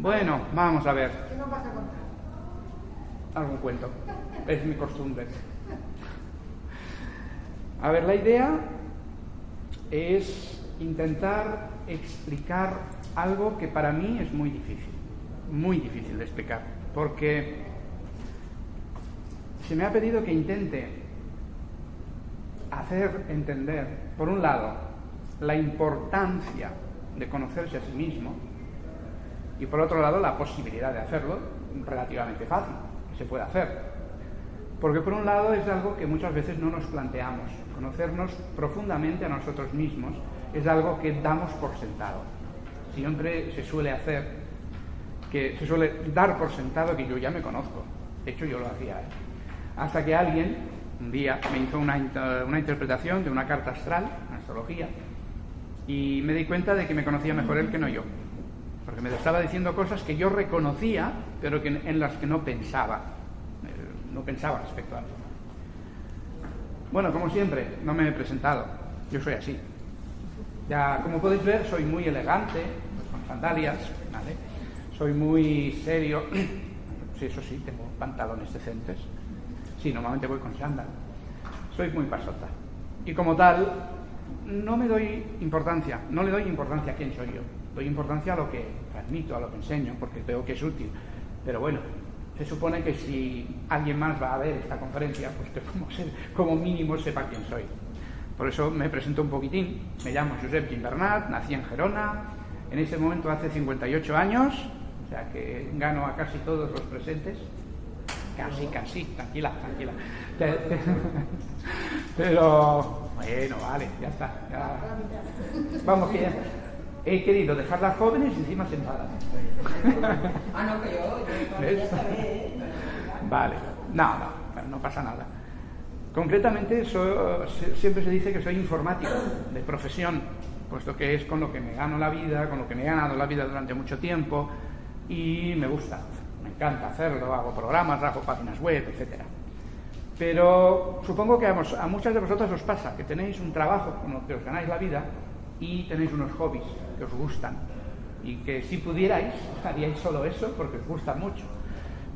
Bueno, vamos a ver. ¿Qué nos vas a contar? Algún cuento. Es mi costumbre. A ver, la idea es intentar explicar algo que para mí es muy difícil. Muy difícil de explicar. Porque se me ha pedido que intente hacer entender, por un lado, la importancia de conocerse a sí mismo y por otro lado la posibilidad de hacerlo relativamente fácil, que se puede hacer. Porque por un lado es algo que muchas veces no nos planteamos. Conocernos profundamente a nosotros mismos es algo que damos por sentado. Siempre se suele hacer, que se suele dar por sentado que yo ya me conozco. De hecho, yo lo hacía. ¿eh? Hasta que alguien, un día, me hizo una, una interpretación de una carta astral, una astrología, y me di cuenta de que me conocía mejor él que no yo porque me estaba diciendo cosas que yo reconocía, pero que, en las que no pensaba, eh, no pensaba respecto a algo. Bueno, como siempre, no me he presentado, yo soy así. Ya, como podéis ver, soy muy elegante, con sandalias, ¿vale? Soy muy serio, sí, eso sí, tengo pantalones decentes. Sí, normalmente voy con sandal. Soy muy pasota. Y como tal, no me doy importancia, no le doy importancia a quién soy yo doy importancia a lo que transmito, a lo que enseño, porque veo que es útil. Pero bueno, se supone que si alguien más va a ver esta conferencia, pues que como, como mínimo sepa quién soy. Por eso me presento un poquitín. Me llamo Josep Gimbernat, nací en Gerona, en ese momento hace 58 años, o sea que gano a casi todos los presentes. Casi, casi, tranquila, tranquila. Pero, bueno, vale, ya está. Vamos que ya he querido dejarlas jóvenes y encima sentadas. ah, no, que yo, yo Vale, no, no, no pasa nada. Concretamente, siempre se dice que soy informático de profesión, puesto que es con lo que me gano la vida, con lo que me he ganado la vida durante mucho tiempo y me gusta, me encanta hacerlo, hago programas, hago páginas web, etc. Pero supongo que a, a muchas de vosotros os pasa que tenéis un trabajo con lo que os ganáis la vida y tenéis unos hobbies que os gustan y que si pudierais haríais solo eso porque os gusta mucho.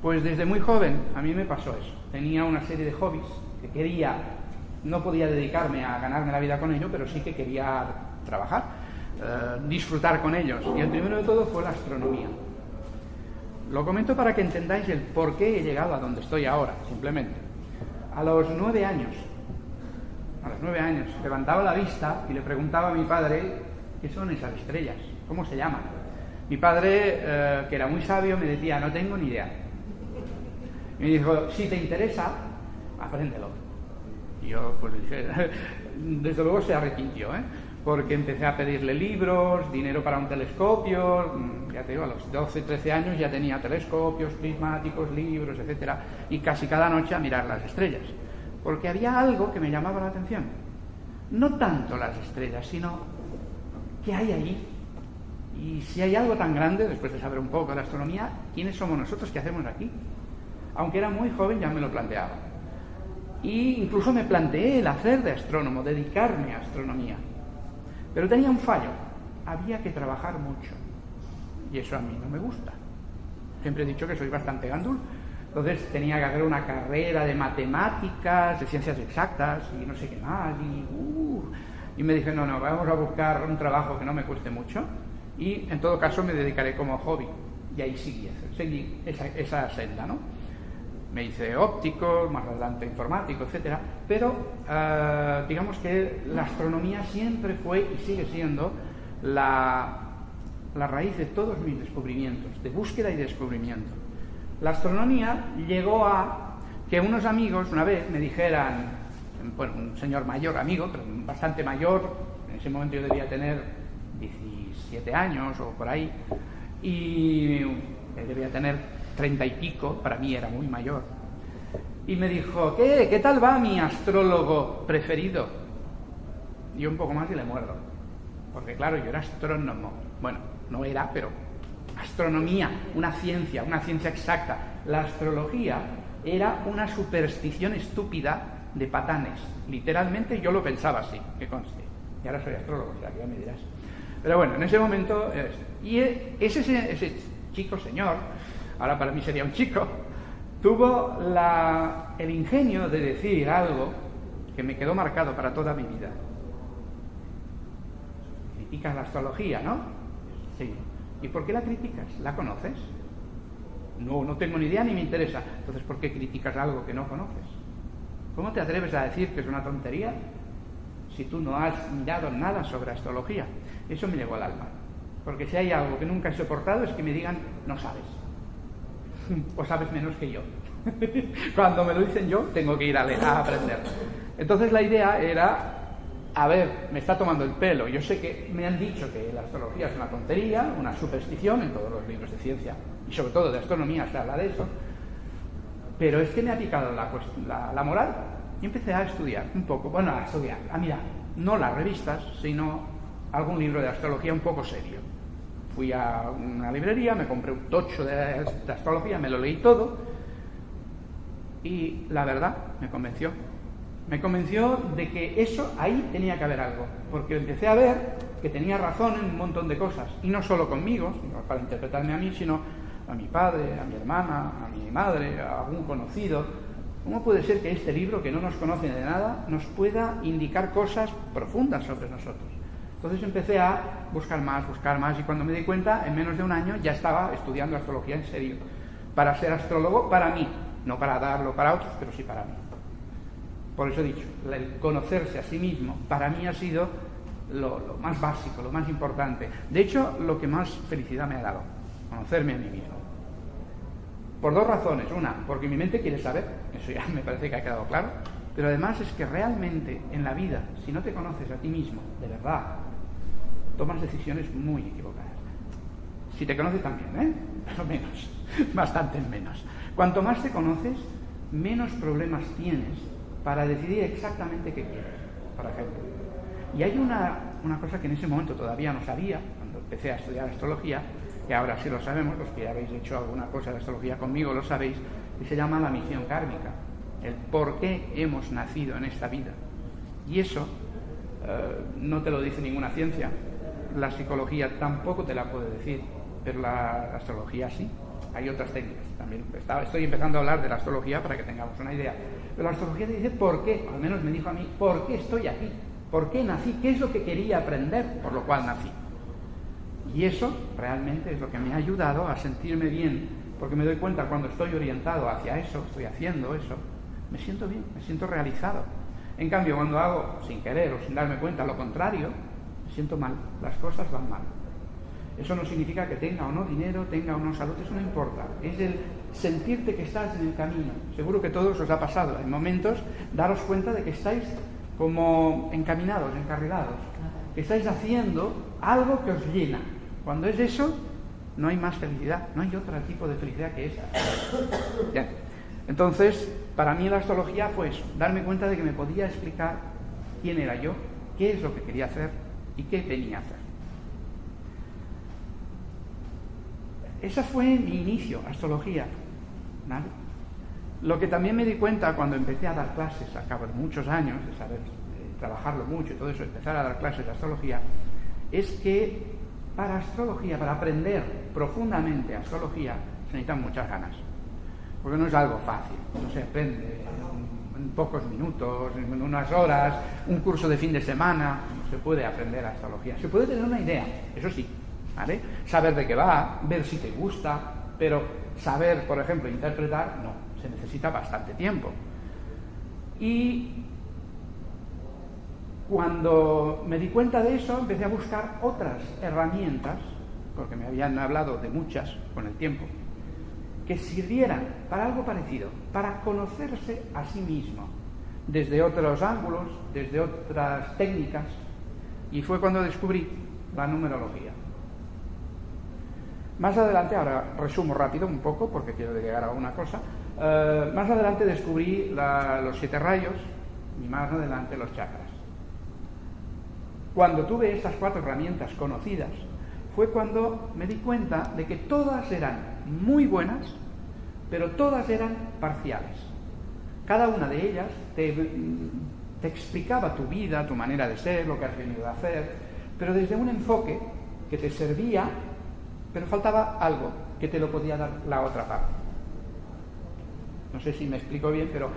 Pues desde muy joven a mí me pasó eso. Tenía una serie de hobbies que quería, no podía dedicarme a ganarme la vida con ello, pero sí que quería trabajar, eh, disfrutar con ellos. Y el primero de todo fue la astronomía. Lo comento para que entendáis el por qué he llegado a donde estoy ahora, simplemente. A los nueve años a los nueve años, levantaba la vista y le preguntaba a mi padre qué son esas estrellas, cómo se llaman. Mi padre, eh, que era muy sabio, me decía, no tengo ni idea. Me dijo, si te interesa, apréndelo. Y yo, pues dije, desde luego se arrepintió, ¿eh? porque empecé a pedirle libros, dinero para un telescopio, mm, ya te digo, a los 12, 13 años ya tenía telescopios, prismáticos, libros, etcétera, y casi cada noche a mirar las estrellas porque había algo que me llamaba la atención. No tanto las estrellas, sino qué hay ahí. Y si hay algo tan grande, después de saber un poco de la astronomía, ¿quiénes somos nosotros? ¿Qué hacemos aquí? Aunque era muy joven ya me lo planteaba. Y incluso me planteé el hacer de astrónomo, dedicarme a astronomía. Pero tenía un fallo. Había que trabajar mucho. Y eso a mí no me gusta. Siempre he dicho que soy bastante gandul, entonces tenía que hacer una carrera de matemáticas, de ciencias exactas y no sé qué más. Y, uh, y me dije, no, no, vamos a buscar un trabajo que no me cueste mucho y en todo caso me dedicaré como hobby. Y ahí seguí, seguí esa, esa senda, ¿no? Me hice óptico, más adelante informático, etcétera, pero uh, digamos que la astronomía siempre fue y sigue siendo la, la raíz de todos mis descubrimientos, de búsqueda y descubrimiento. La astronomía llegó a que unos amigos una vez me dijeran, bueno, un señor mayor, amigo, pero bastante mayor, en ese momento yo debía tener 17 años o por ahí, y debía tener 30 y pico, para mí era muy mayor. y me dijo, ¿qué? ¿Qué tal va mi astrólogo preferido? Y un poco más y le muerdo. Porque claro, yo era astrónomo. Bueno, no era, pero astronomía, una ciencia, una ciencia exacta. La astrología era una superstición estúpida de patanes. Literalmente yo lo pensaba así, que conste. Y ahora soy astrólogo, o sea, que ya me dirás. Pero bueno, en ese momento... y e, ese, ese chico, señor, ahora para mí sería un chico, tuvo la, el ingenio de decir algo que me quedó marcado para toda mi vida. Criticas la astrología, ¿no? Sí. ¿Y por qué la criticas? ¿La conoces? No, no tengo ni idea ni me interesa. Entonces, ¿por qué criticas algo que no conoces? ¿Cómo te atreves a decir que es una tontería si tú no has mirado nada sobre astrología? Eso me llegó al alma. Porque si hay algo que nunca he soportado es que me digan, no sabes. o sabes menos que yo. Cuando me lo dicen yo, tengo que ir a, a aprender. Entonces la idea era, a ver, me está tomando el pelo. Yo sé que me han dicho que la astrología es una tontería, una superstición en todos los libros de ciencia, y sobre todo de astronomía se habla de eso, pero es que me ha picado la, moral y empecé a estudiar un poco, bueno, a estudiar, a mirar, no las revistas, sino algún libro de astrología un poco serio fui a una librería, me compré un tocho de, astrología, me lo leí todo y la verdad me convenció. Me convenció de que eso ahí tenía que haber algo, porque empecé a ver que tenía razón en un montón de cosas, y no solo conmigo, para interpretarme a mí, sino a mi padre, a mi hermana, a mi madre, a algún conocido. ¿Cómo puede ser que este libro, que no nos conoce de nada, nos pueda indicar cosas profundas sobre nosotros? Entonces empecé a buscar más, buscar más, y cuando me di cuenta, en menos de un año ya estaba estudiando astrología en serio, para ser astrólogo para mí, no para darlo para otros, pero sí para mí. Por eso he dicho, el conocerse a sí mismo para mí ha sido lo, más básico, lo más importante. De hecho, lo que más felicidad me ha dado, conocerme a mí mismo. Por dos razones. Una, porque mi mente quiere saber, eso ya me parece que ha quedado claro, pero además es que realmente en la vida, si no te conoces a ti mismo, de verdad, tomas decisiones muy equivocadas. Si te conoces también, ¿eh? Pero menos, bastante menos. Cuanto más te conoces, menos problemas tienes para decidir exactamente qué quieres, por ejemplo. Y hay una, una cosa que en ese momento todavía no sabía, cuando empecé a estudiar astrología, que ahora sí lo sabemos, los que habéis hecho alguna cosa de astrología conmigo lo sabéis, que se llama la misión kármica, el por qué hemos nacido en esta vida. Y eso eh, no te lo dice ninguna ciencia, la psicología tampoco te la puede decir, pero la astrología sí. Hay otras técnicas. También estoy empezando a hablar de la astrología para que tengamos una idea. Pero la astrología te dice por qué, al menos me dijo a mí, por qué estoy aquí, por qué nací, qué es lo que quería aprender, por lo cual nací. Y eso realmente es lo que me ha ayudado a sentirme bien, porque me doy cuenta cuando estoy orientado hacia eso, estoy haciendo eso, me siento bien, me siento realizado. En cambio, cuando hago sin querer o sin darme cuenta lo contrario, siento mal, las cosas van mal. Eso no significa que tenga o no dinero, tenga o no salud, eso no importa. Es el sentirte que estás en el camino. Seguro que todos os ha pasado en momentos daros cuenta de que estáis como encaminados, encarrilados, que estáis haciendo algo que os llena. Cuando es eso, no hay más felicidad, no hay otro tipo de felicidad que esa. Entonces, para mí la astrología fue eso, darme cuenta de que me podía explicar quién era yo, qué es lo que quería hacer, ¿Y qué tenía que hacer? Ese fue mi inicio, astrología. Lo que también me di cuenta cuando empecé a dar clases, a cabo de muchos años, de saber trabajarlo mucho y todo eso, empezar a dar clases de astrología, es que para astrología, para aprender profundamente astrología, se necesitan muchas ganas. Porque no es algo fácil, no se aprende en pocos minutos, en unas horas, un curso de fin de semana, se puede aprender astrología. Se puede tener una idea, eso sí, ¿vale? Saber de qué va, ver si te gusta, pero saber, por ejemplo, interpretar, no, se necesita bastante tiempo. Y cuando me di cuenta de eso, empecé a buscar otras herramientas, porque me habían hablado de muchas con el tiempo, que sirvieran para algo parecido, para conocerse a sí mismo, desde otros ángulos, desde otras técnicas, y fue cuando descubrí la numerología. Más adelante, ahora resumo rápido un poco, porque quiero llegar a una cosa, Eh, más adelante descubrí los siete rayos y más adelante los chakras. Cuando tuve estas cuatro herramientas conocidas, fue cuando me di cuenta de que todas eran muy buenas, pero todas eran parciales. Cada una de ellas te, te explicaba tu vida, tu manera de ser, lo que has venido a hacer, pero desde un enfoque que te servía, pero faltaba algo que te lo podía dar la otra parte. No sé si me explico bien, pero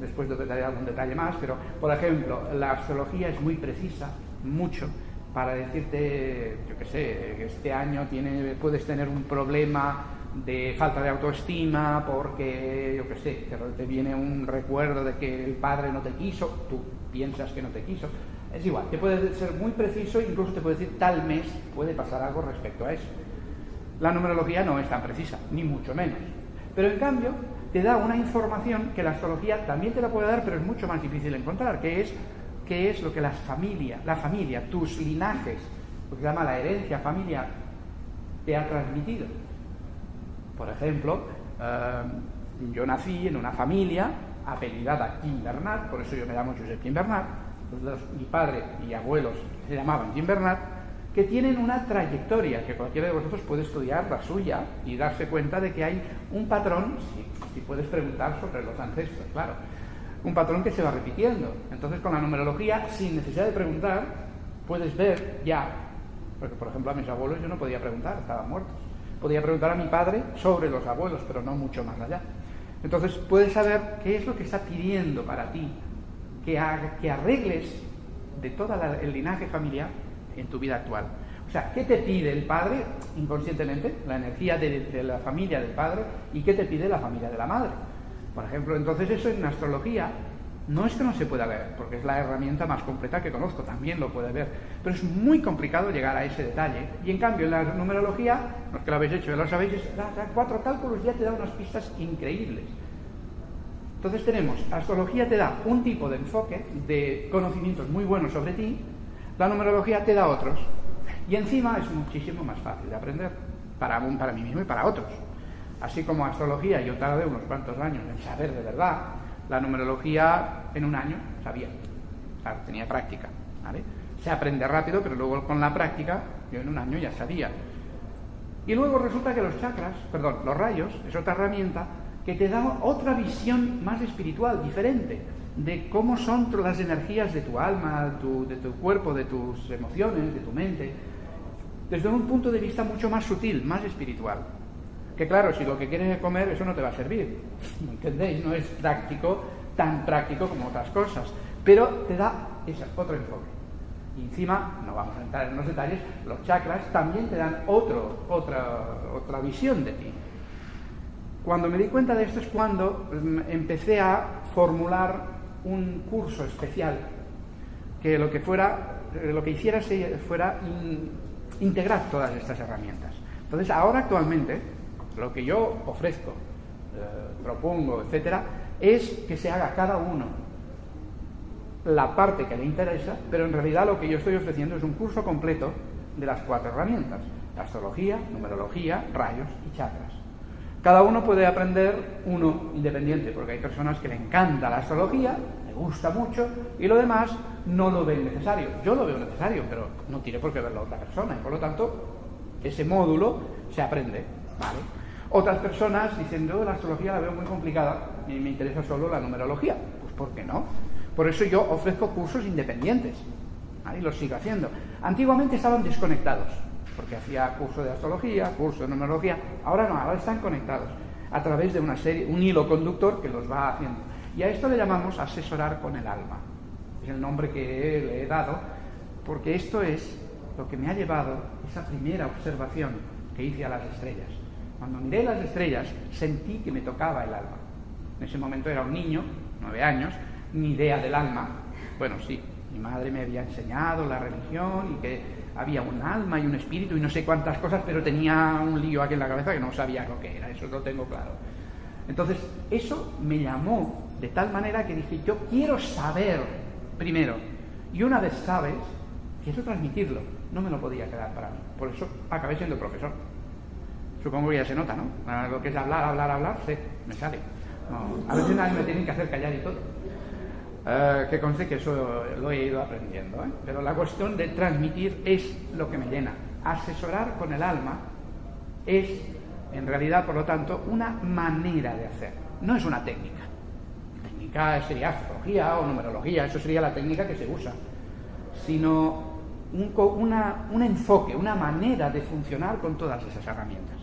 después de daré algún detalle más, pero por ejemplo, la astrología es muy precisa, mucho, para decirte, yo qué sé, este año tiene, puedes tener un problema de falta de autoestima porque, yo qué sé, te viene un recuerdo de que el padre no te quiso, tú piensas que no te quiso. Es igual, te puede ser muy preciso, incluso te puede decir tal mes puede pasar algo respecto a eso. La numerología no es tan precisa, ni mucho menos. Pero en cambio, te da una información que la astrología también te la puede dar, pero es mucho más difícil encontrar, que es qué es lo que la familia, la familia, tus linajes, lo que se llama la herencia familiar, te ha transmitido. Por ejemplo, eh, yo nací en una familia apellidada Kim Bernard, por eso yo me llamo Josep Kim Bernard, mi padre y abuelos se llamaban Kim Bernard, que tienen una trayectoria, que cualquiera de vosotros puede estudiar la suya y darse cuenta de que hay un patrón, si, puedes preguntar sobre los ancestros, claro, un patrón que se va repitiendo. Entonces con la numerología, sin necesidad de preguntar, puedes ver ya, porque por ejemplo a mis abuelos yo no podía preguntar, estaban muertos. Podía preguntar a mi padre sobre los abuelos, pero no mucho más allá. Entonces puedes saber qué es lo que está pidiendo para ti, que, que arregles de todo el linaje familiar en tu vida actual. O sea, ¿qué te pide el padre inconscientemente? La energía de, la familia del padre y qué te pide la familia de la madre. Por ejemplo, entonces eso en astrología no es que no se pueda ver, porque es la herramienta más completa que conozco, también lo puede ver, pero es muy complicado llegar a ese detalle. Y en cambio, en la numerología, los que lo habéis hecho, ya lo sabéis, cuatro cálculos ya te da unas pistas increíbles. Entonces tenemos, astrología te da un tipo de enfoque, de conocimientos muy buenos sobre ti, la numerología te da otros. Y encima es muchísimo más fácil de aprender para, para mí mismo y para otros. Así como astrología yo tardé unos cuantos años en saber de verdad, la numerología en un año sabía. tenía práctica. Se aprende rápido, pero luego con la práctica yo en un año ya sabía. Y luego resulta que los chakras, perdón, los rayos, es otra herramienta que te da otra visión más espiritual, diferente de cómo son las energías de tu alma, de tu cuerpo, de tus emociones, de tu mente, desde un punto de vista mucho más sutil, más espiritual. Que claro, si lo que quieres es comer, eso no te va a servir. ¿Entendéis? No es práctico, tan práctico como otras cosas. Pero te da ese otro enfoque. Y encima, no vamos a entrar en los detalles, los chakras también te dan otro, otra, otra visión de ti. Cuando me di cuenta de esto es cuando mm, empecé a formular un curso especial que lo que fuera, eh, lo que hiciera fuera integrar todas estas herramientas. Entonces, ahora actualmente, lo que yo ofrezco, eh, propongo, etcétera, es que se haga cada uno la parte que le interesa, pero en realidad lo que yo estoy ofreciendo es un curso completo de las cuatro herramientas: astrología, numerología, rayos y chakras. Cada uno puede aprender uno independiente, porque hay personas que le encanta la astrología, le gusta mucho, y lo demás no lo ven necesario. Yo lo veo necesario, pero no tiene por qué verlo otra persona, y por lo tanto, ese módulo se aprende. Otras personas dicen, yo la astrología la veo muy complicada, y me interesa solo la numerología. Pues ¿por qué no? Por eso yo ofrezco cursos independientes, y los sigo haciendo. Antiguamente estaban desconectados porque hacía curso de astrología, curso de numerología, ahora no, ahora están conectados a través de una serie, un hilo conductor que los va haciendo. Y a esto le llamamos asesorar con el alma. Es el nombre que le he dado, porque esto es lo que me ha llevado esa primera observación que hice a las estrellas. Cuando miré las estrellas, sentí que me tocaba el alma. En ese momento era un niño, nueve años, ni idea del alma. Bueno, sí, mi madre me había enseñado la religión y que había un alma y un espíritu y no sé cuántas cosas, pero tenía un lío aquí en la cabeza que no sabía lo que era, eso lo tengo claro. Entonces, eso me llamó de tal manera que dije, yo quiero saber primero, y una vez sabes, quiero transmitirlo, no me lo podía quedar para mí. Por eso acabé siendo profesor. Supongo que ya se nota, ¿no? Lo que es hablar, hablar, hablar, sé, me sale. a veces nadie me tienen que hacer callar y todo. Eh, que conste que eso lo he ido aprendiendo. ¿eh? Pero la cuestión de transmitir es lo que me llena. Asesorar con el alma es, en realidad, por lo tanto, una manera de hacer. No es una técnica. técnica sería astrología o numerología, eso sería la técnica que se usa. Sino un, una, un enfoque, una manera de funcionar con todas esas herramientas.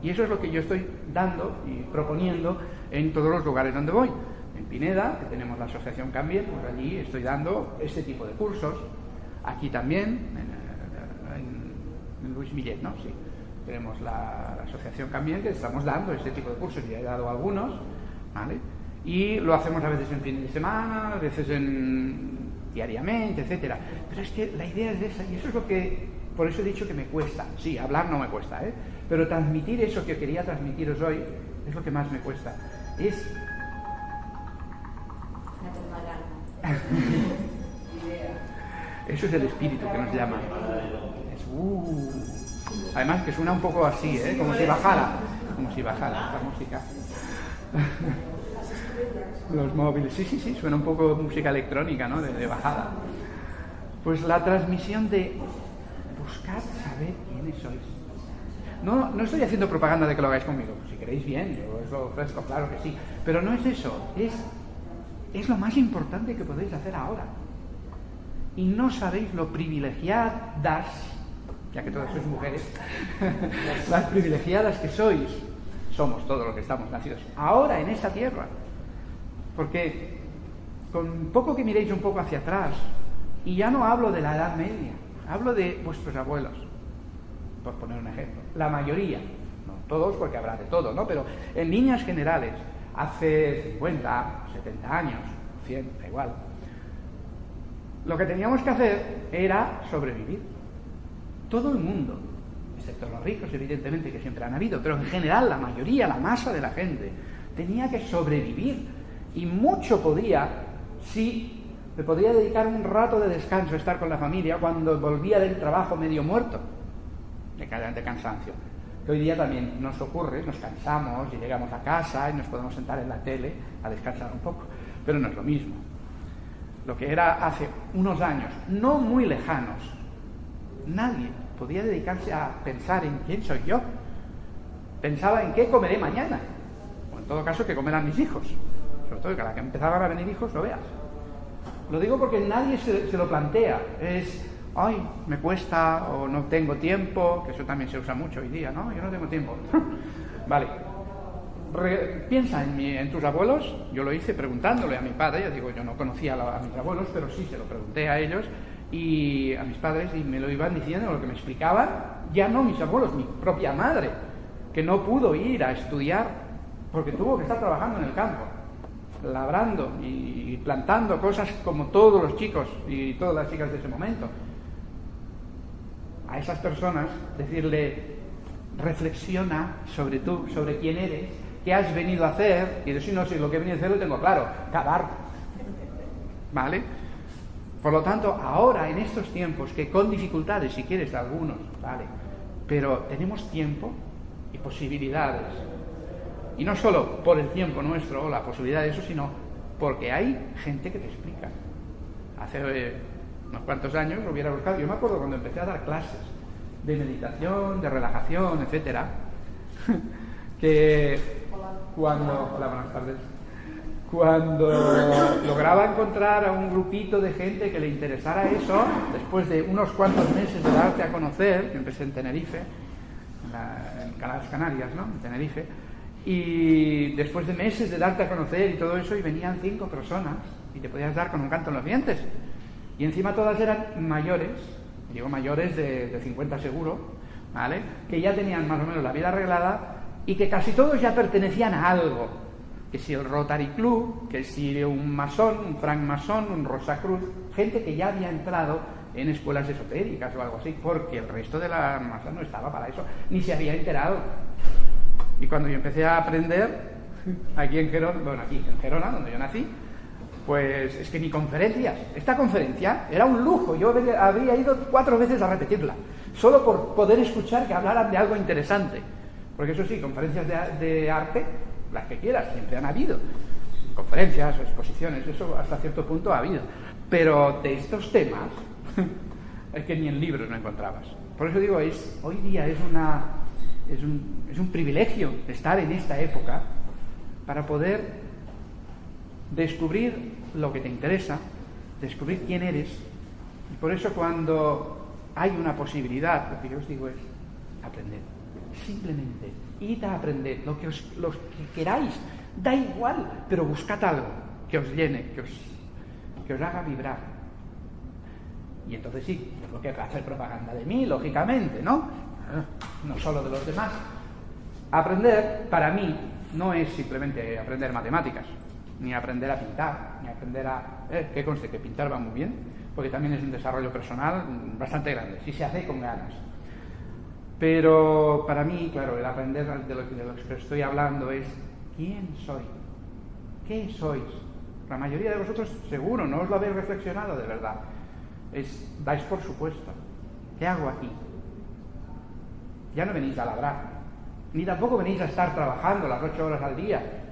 Y eso es lo que yo estoy dando y proponiendo en todos los lugares donde voy en Pineda, que tenemos la asociación Cambien, pues allí estoy dando este tipo de cursos. Aquí también, en, Luis Millet, ¿no? Sí. Tenemos la, asociación Cambien que estamos dando este tipo de cursos, ya he dado algunos, ¿vale? Y lo hacemos a veces en fin de semana, a veces en, diariamente, etcétera. Pero es que la idea es esa, y eso es lo que, por eso he dicho que me cuesta. Sí, hablar no me cuesta, ¿eh? Pero transmitir eso que quería transmitiros hoy es lo que más me cuesta. Es Eso es el espíritu que nos llama. Uh. Además que suena un poco así, ¿eh? como si bajara, como si bajara esta música. Los móviles, sí, sí, sí, suena un poco música electrónica, ¿no? De, bajada. Pues la transmisión de buscar saber quiénes sois. No, no estoy haciendo propaganda de que lo hagáis conmigo. Si queréis bien, yo os lo ofrezco, claro que sí. Pero no es eso, es es lo más importante que podéis hacer ahora. Y no sabéis lo privilegiadas, ya que todas sois mujeres, las privilegiadas que sois, somos todos los que estamos nacidos ahora en esta tierra. Porque con poco que miréis un poco hacia atrás, y ya no hablo de la Edad Media, hablo de vuestros abuelos, por poner un ejemplo. La mayoría, no todos porque habrá de todo, ¿no? Pero en líneas generales, hace 50, 70 años, 100, da igual. Lo que teníamos que hacer era sobrevivir. Todo el mundo, excepto los ricos, evidentemente, que siempre han habido, pero en general la mayoría, la masa de la gente, tenía que sobrevivir. Y mucho podía si me podría dedicar un rato de descanso, estar con la familia, cuando volvía del trabajo medio muerto, de, de cansancio hoy día también nos ocurre, nos cansamos y llegamos a casa y nos podemos sentar en la tele a descansar un poco, pero no es lo mismo. Lo que era hace unos años, no muy lejanos, nadie podía dedicarse a pensar en quién soy yo. Pensaba en qué comeré mañana, o en todo caso qué comerán mis hijos, sobre todo que a la que empezaban a venir hijos lo veas. Lo digo porque nadie se, se lo plantea, es ay, me cuesta o no tengo tiempo, que eso también se usa mucho hoy día, ¿no? Yo no tengo tiempo. vale. piensa en, en, tus abuelos, yo lo hice preguntándole a mi padre, ya digo, yo no conocía a, mis abuelos, pero sí se lo pregunté a ellos y a mis padres y me lo iban diciendo, lo que me explicaban, ya no mis abuelos, mi propia madre, que no pudo ir a estudiar porque tuvo que estar trabajando en el campo, labrando y plantando cosas como todos los chicos y todas las chicas de ese momento a esas personas, decirle, reflexiona sobre tú, sobre quién eres, qué has venido a hacer, y decir, no, si lo que he venido a hacer lo tengo claro, cavar. ¿Vale? Por lo tanto, ahora, en estos tiempos, que con dificultades, si quieres, algunos, ¿vale? Pero tenemos tiempo y posibilidades. Y no solo por el tiempo nuestro o la posibilidad de eso, sino porque hay gente que te explica. Hace eh, unos cuantos años lo hubiera buscado. Yo me acuerdo cuando empecé a dar clases de meditación, de relajación, etcétera, que cuando, hola, buenas tardes, cuando lograba encontrar a un grupito de gente que le interesara eso, después de unos cuantos meses de darte a conocer, yo empecé en Tenerife, en, las Canarias, ¿no? En Tenerife, y después de meses de darte a conocer y todo eso, y venían cinco personas, y te podías dar con un canto en los dientes. Y encima todas eran mayores, digo mayores de, de 50 seguro, ¿vale? Que ya tenían más o menos la vida arreglada y que casi todos ya pertenecían a algo. Que si el Rotary Club, que si un masón, un frank masón, un Rosacruz, gente que ya había entrado en escuelas esotéricas o algo así, porque el resto de la masa no estaba para eso, ni se había enterado. Y cuando yo empecé a aprender, aquí en Gerona, bueno, aquí en Gerona, donde yo nací, pues es que ni conferencias. Esta conferencia era un lujo. Yo habría ido cuatro veces a repetirla, solo por poder escuchar que hablaran de algo interesante. Porque eso sí, conferencias de, arte, las que quieras, siempre han habido. Conferencias, exposiciones, eso hasta cierto punto ha habido. Pero de estos temas es que ni en libros no encontrabas. Por eso digo, es, hoy día es, una, es, un, es un privilegio estar en esta época para poder descubrir lo que te interesa, descubrir quién eres. Y por eso cuando hay una posibilidad, lo que yo os digo es aprender. Simplemente, id a aprender lo que, os, que queráis. Da igual, pero buscad algo que os llene, que os, que os haga vibrar. Y entonces sí, tengo que hacer propaganda de mí, lógicamente, ¿no? No solo de los demás. Aprender, para mí, no es simplemente aprender matemáticas ni aprender a pintar, ni aprender a... Eh, que conste que pintar va muy bien, porque también es un desarrollo personal bastante grande, si se hace con ganas. Pero para mí, claro, el aprender de lo, que estoy hablando es quién soy, qué sois. La mayoría de vosotros seguro no os lo habéis reflexionado de verdad. Es, dais por supuesto. ¿Qué hago aquí? Ya no venís a labrar, ni tampoco venís a estar trabajando las ocho horas al día,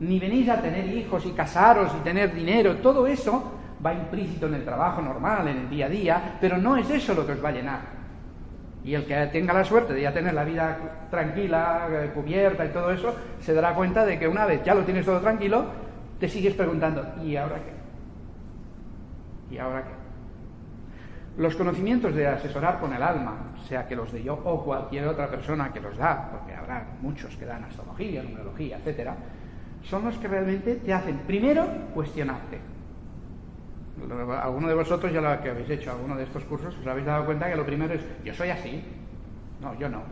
ni venís a tener hijos y casaros y tener dinero, todo eso va implícito en el trabajo normal, en el día a día, pero no es eso lo que os va a llenar. Y el que tenga la suerte de ya tener la vida tranquila, eh, cubierta y todo eso, se dará cuenta de que una vez ya lo tienes todo tranquilo, te sigues preguntando, ¿y ahora qué? ¿Y ahora qué? Los conocimientos de asesorar con el alma, sea que los de yo o cualquier otra persona que los da, porque habrá muchos que dan astrología, numerología, etcétera, son los que realmente te hacen, primero, cuestionarte. Alguno de vosotros ya lo que habéis hecho alguno de estos cursos, os habéis dado cuenta que lo primero es, yo soy así. No, yo no.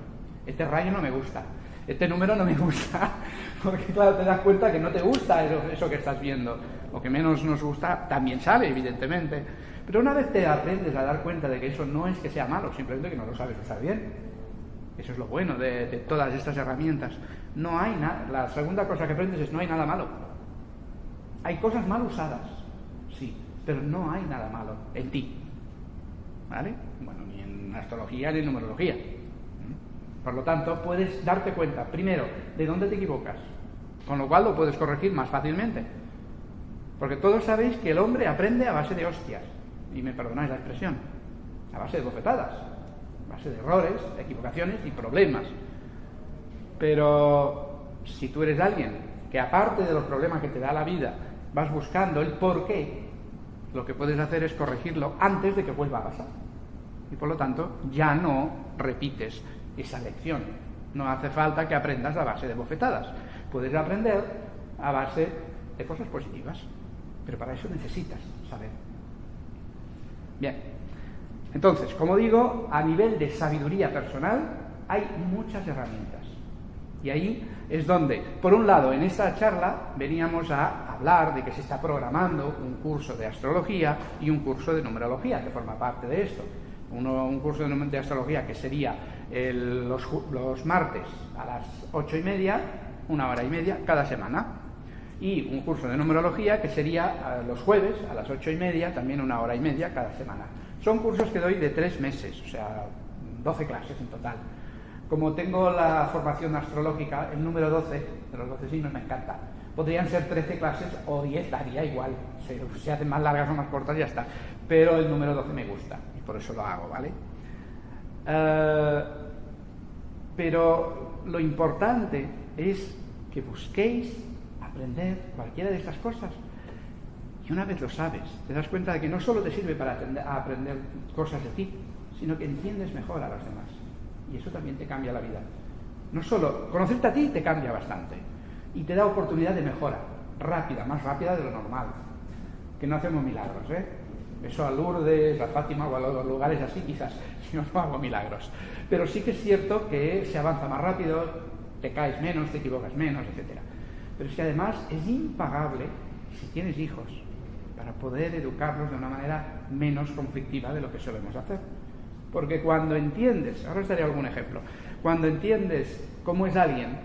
Este rayo no me gusta. Este número no me gusta. Porque claro, te das cuenta que no te gusta eso, que estás viendo. Lo que menos nos gusta también sale, evidentemente. Pero una vez te aprendes a dar cuenta de que eso no es que sea malo, simplemente que no lo sabes usar bien. Eso es lo bueno de, todas estas herramientas. No hay nada. La segunda cosa que aprendes es no hay nada malo. Hay cosas mal usadas, sí, pero no hay nada malo en ti. ¿Vale? Bueno, ni en astrología ni en numerología. Por lo tanto, puedes darte cuenta, primero, de dónde te equivocas, con lo cual lo puedes corregir más fácilmente. Porque todos sabéis que el hombre aprende a base de hostias, y me perdonáis la expresión, a base de bofetadas, base de errores, equivocaciones y problemas. Pero si tú eres alguien que aparte de los problemas que te da la vida, vas buscando el por qué, lo que puedes hacer es corregirlo antes de que vuelva a pasar. Y por lo tanto, ya no repites esa lección. No hace falta que aprendas a base de bofetadas. Puedes aprender a base de cosas positivas. Pero para eso necesitas saber. Bien. Entonces, como digo, a nivel de sabiduría personal hay muchas herramientas. Y ahí es donde, por un lado, en esta charla veníamos a hablar de que se está programando un curso de astrología y un curso de numerología que forma parte de esto. Un curso de, astrología que sería los, martes a las ocho y media, una hora y media cada semana. Y un curso de numerología que sería los jueves a las ocho y media, también una hora y media cada semana. Son cursos que doy de tres meses, o sea, 12 clases en total. Como tengo la formación astrológica, el número 12 de los 12 signos me encanta. Podrían ser 13 clases o 10, daría igual. Se, se hacen más largas o más cortas, ya está. Pero el número 12 me gusta y por eso lo hago, ¿vale? Uh, pero lo importante es que busquéis aprender cualquiera de estas cosas. Y una vez lo sabes, te das cuenta de que no solo te sirve para aprender cosas de ti, sino que entiendes mejor a los demás. Y eso también te cambia la vida. No solo conocerte a ti te cambia bastante y te da oportunidad de mejora, rápida, más rápida de lo normal. Que no hacemos milagros, ¿eh? Eso a Lourdes, a Fátima o a los lugares así quizás, no, no hago milagros. Pero sí que es cierto que se avanza más rápido, te caes menos, te equivocas menos, etc. Pero es que además es impagable si tienes hijos para poder educarlos de una manera menos conflictiva de lo que solemos hacer. Porque cuando entiendes, ahora os daré algún ejemplo, cuando entiendes cómo es alguien,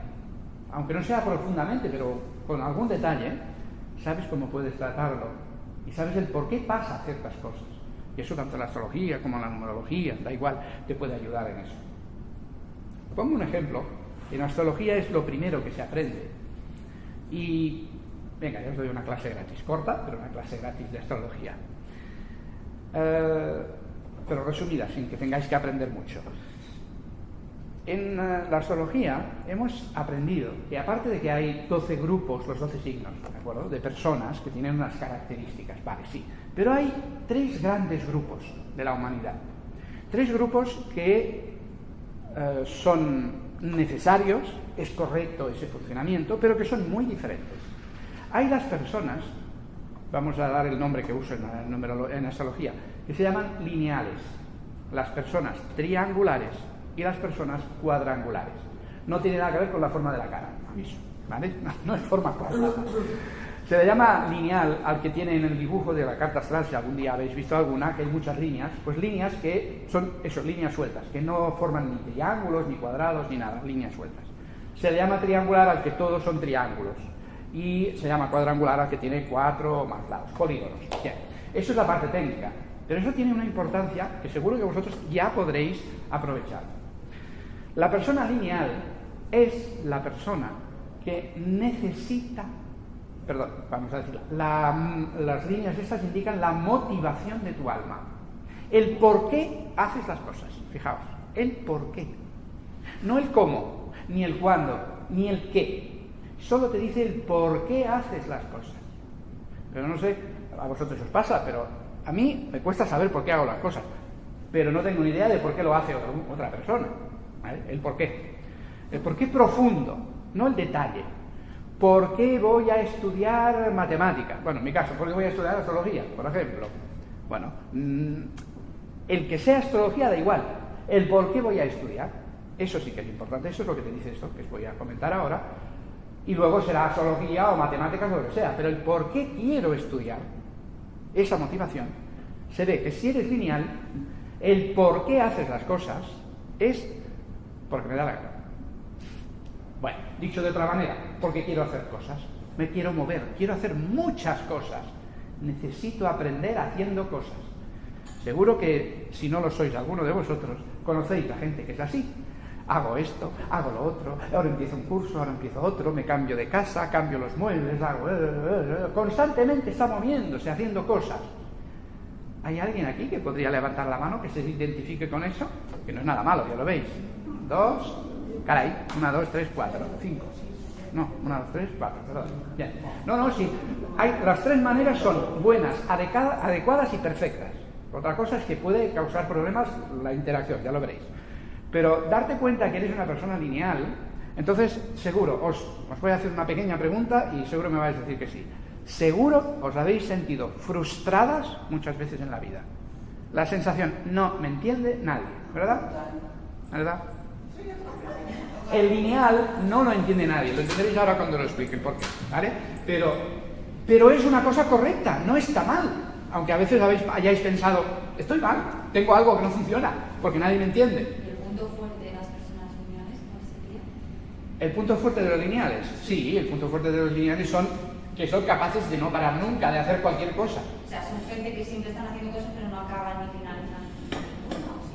aunque no sea profundamente, pero con algún detalle, sabes cómo puedes tratarlo y sabes el por qué pasa ciertas cosas. Y eso tanto la astrología como la numerología, da igual, te puede ayudar en eso. Pongo un ejemplo. En astrología es lo primero que se aprende. Y venga, ya os doy una clase gratis, corta, pero una clase gratis de astrología. Eh, pero resumida, sin que tengáis que aprender mucho. En eh, la astrología hemos aprendido que aparte de que hay 12 grupos, los 12 signos, ¿de acuerdo? De personas que tienen unas características, vale, sí. Pero hay tres grandes grupos de la humanidad. Tres grupos que eh, son necesarios, es correcto ese funcionamiento, pero que son muy diferentes. Hay las personas, vamos a dar el nombre que uso en, en astrología, que se llaman lineales. Las personas triangulares y las personas cuadrangulares. No tiene nada que ver con la forma de la cara, aviso, ¿vale? No, es forma cuadrada. Se le llama lineal al que tiene en el dibujo de la carta astral, si algún día habéis visto alguna, que hay muchas líneas, pues líneas que son, eso, líneas sueltas, que no forman ni triángulos, ni cuadrados, ni nada, líneas sueltas. Se le llama triangular al que todos son triángulos. Y se llama cuadrangular al que tiene cuatro o más lados, polígonos. Bien. Eso es la parte técnica. Pero eso tiene una importancia que seguro que vosotros ya podréis aprovechar. La persona lineal es la persona que necesita, perdón, vamos a decirlo, las líneas estas indican la motivación de tu alma. El por qué haces las cosas, fijaos, el por qué. No el cómo, ni el cuándo, ni el qué. Solo te dice el por qué haces las cosas. Pero no sé, a vosotros os pasa, pero a mí me cuesta saber por qué hago las cosas. Pero no tengo ni idea de por qué lo hace otra persona. El por qué. El por qué profundo, no el detalle. ¿Por qué voy a estudiar matemáticas? Bueno, en mi caso, ¿por qué voy a estudiar astrología, por ejemplo? Bueno, mm, el que sea astrología da igual. El por qué voy a estudiar, eso sí que es importante, eso es lo que te dice esto, que os voy a comentar ahora. Y luego será astrología o matemáticas o lo que sea. Pero el por qué quiero estudiar, esa motivación, se ve que si eres lineal, el por qué haces las cosas es porque me da la gana. Bueno, dicho de otra manera, porque quiero hacer cosas, me quiero mover, quiero hacer muchas cosas, necesito aprender haciendo cosas. Seguro que si no lo sois alguno de vosotros, conocéis a gente que es así. Hago esto, hago lo otro, ahora empiezo un curso, ahora empiezo otro, me cambio de casa, cambio los muebles, hago... Eh, eh, eh, constantemente está moviéndose, haciendo cosas. ¿Hay alguien aquí que podría levantar la mano que se identifique con eso? Que no es nada malo, ya lo veis dos, caray, una, dos, tres, cuatro, cinco. No, una, dos, tres, cuatro, perdón. No, no, sí. Hay, las tres maneras son buenas, adecuadas y perfectas. Otra cosa es que puede causar problemas la interacción, ya lo veréis. Pero darte cuenta que eres una persona lineal, entonces seguro, os, os voy a hacer una pequeña pregunta y seguro me vais a decir que sí. Seguro os habéis sentido frustradas muchas veces en la vida. La sensación, no me entiende nadie, ¿verdad? ¿Verdad? El lineal no lo entiende nadie, lo entenderéis ahora cuando lo explique por qué, ¿vale? Pero, pero es una cosa correcta, no está mal. Aunque a veces habéis, hayáis pensado, estoy mal, tengo algo que no funciona, porque nadie me entiende. ¿El punto fuerte de las personas lineales cuál sería? ¿El punto fuerte de los lineales? Sí, el punto fuerte de los lineales son que son capaces de no parar nunca, de hacer cualquier cosa. O sea, son gente que siempre están haciendo cosas pero no acaban ni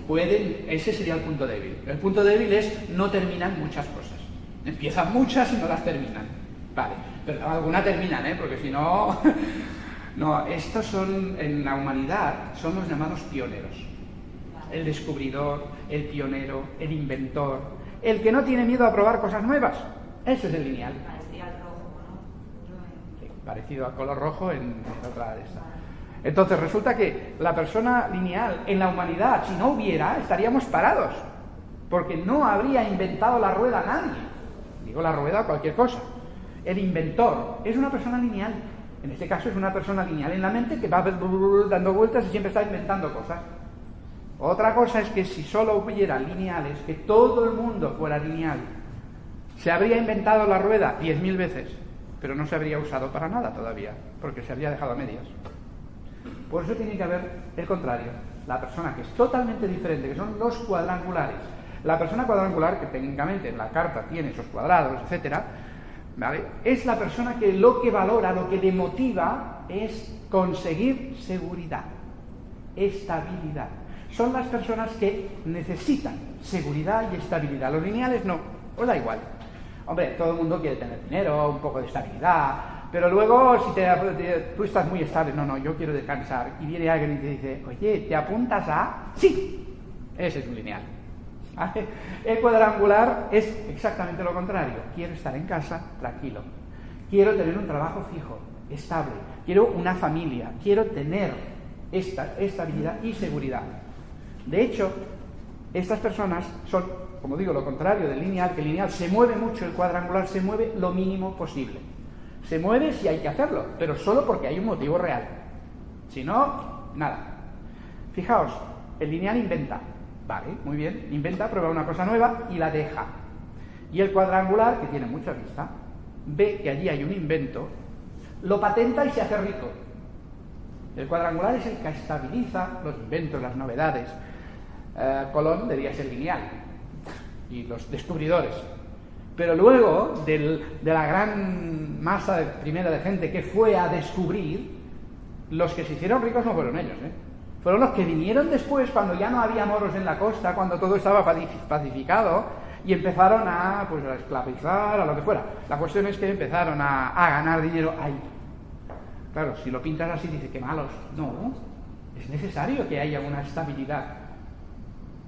pueden, ese sería el punto débil. El punto débil es no terminan muchas cosas. Empiezan muchas y no las terminan. Vale, pero algunas terminan, ¿eh? porque si no... no, estos son, en la humanidad, son los llamados pioneros. El descubridor, el pionero, el inventor, el que no tiene miedo a probar cosas nuevas. Ese es el lineal. Parecido al rojo, ¿no? Sí, parecido al color rojo en, en otra de estas. Entonces resulta que la persona lineal en la humanidad, si no hubiera, estaríamos parados, porque no habría inventado la rueda nadie. Digo la rueda o cualquier cosa. El inventor es una persona lineal. En este caso es una persona lineal en la mente que va dando vueltas y siempre está inventando cosas. Otra cosa es que si solo hubiera lineales, que todo el mundo fuera lineal, se habría inventado la rueda diez mil veces, pero no se habría usado para nada todavía, porque se habría dejado a medias. Por eso tiene que haber el contrario, la persona que es totalmente diferente, que son los cuadrangulares. La persona cuadrangular, que técnicamente en la carta tiene esos cuadrados, etcétera, es la persona que lo que valora, lo que le motiva es conseguir seguridad, estabilidad. Son las personas que necesitan seguridad y estabilidad. Los lineales no, os da igual. Hombre, todo el mundo quiere tener dinero, un poco de estabilidad, pero luego si te, tú estás muy estable, no, no, yo quiero descansar, y viene alguien y te dice, oye, ¿te apuntas a...? Sí, ese es un lineal. El cuadrangular es exactamente lo contrario. Quiero estar en casa tranquilo. Quiero tener un trabajo fijo, estable. Quiero una familia. Quiero tener esta estabilidad y seguridad. De hecho, estas personas son, como digo, lo contrario del lineal, que el lineal se mueve mucho, el cuadrangular se mueve lo mínimo posible. Se mueve si hay que hacerlo, pero solo porque hay un motivo real. Si no, nada. Fijaos, el lineal inventa, Vale, muy bien. Inventa, prueba una cosa nueva y la deja. Y el cuadrangular, que tiene mucha vista, ve que allí hay un invento, lo patenta y se hace rico. El cuadrangular es el que estabiliza los inventos, las novedades. Eh, Colón debía ser lineal y los descubridores. Pero luego de la gran masa de, primera de gente que fue a descubrir, los que se hicieron ricos no fueron ellos. ¿eh? fueron los que vinieron después cuando ya no había moros en la costa, cuando todo estaba pacificado y empezaron a, pues, a esclavizar, a lo que fuera. La cuestión es que empezaron a, ganar dinero ahí. Claro, si lo pintas así, dice que malos. No, es necesario que haya una estabilidad.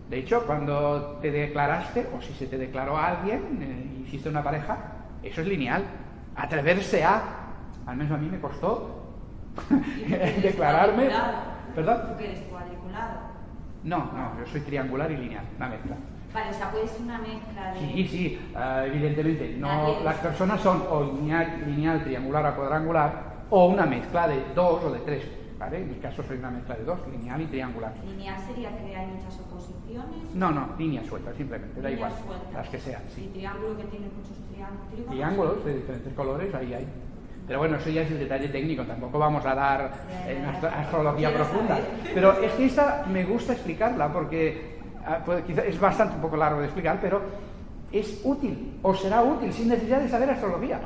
De hecho, cuando te declaraste, o si se te declaró a alguien, eh, hiciste una pareja, eso es lineal. Atreverse a, al menos a mí me costó declararme. ¿Perdón? ¿Tú que eres cuadriculado? No, no, yo soy triangular y lineal, una mezcla. Vale, o sea, puede ser una mezcla de... Sí, sí, uh, evidentemente. No, las personas son o lineal, lineal, triangular o cuadrangular, o una mezcla de dos o de tres. ¿Vale? En mi caso soy una mezcla de dos, lineal y triangular. ¿Lineal sería que hay muchas oposiciones? No, no, línea suelta, simplemente, da igual. Sueltas. Las que sean, sí. ¿Y triángulo que tiene muchos triángulos? Triángulos de diferentes colores, ahí hay. Pero bueno, eso ya es el detalle técnico, tampoco vamos a dar en astrología profunda. Pero es que esta me gusta explicarla porque ah, pues, es bastante un poco largo de explicar, pero es útil o será útil sin necesidad de saber astrología.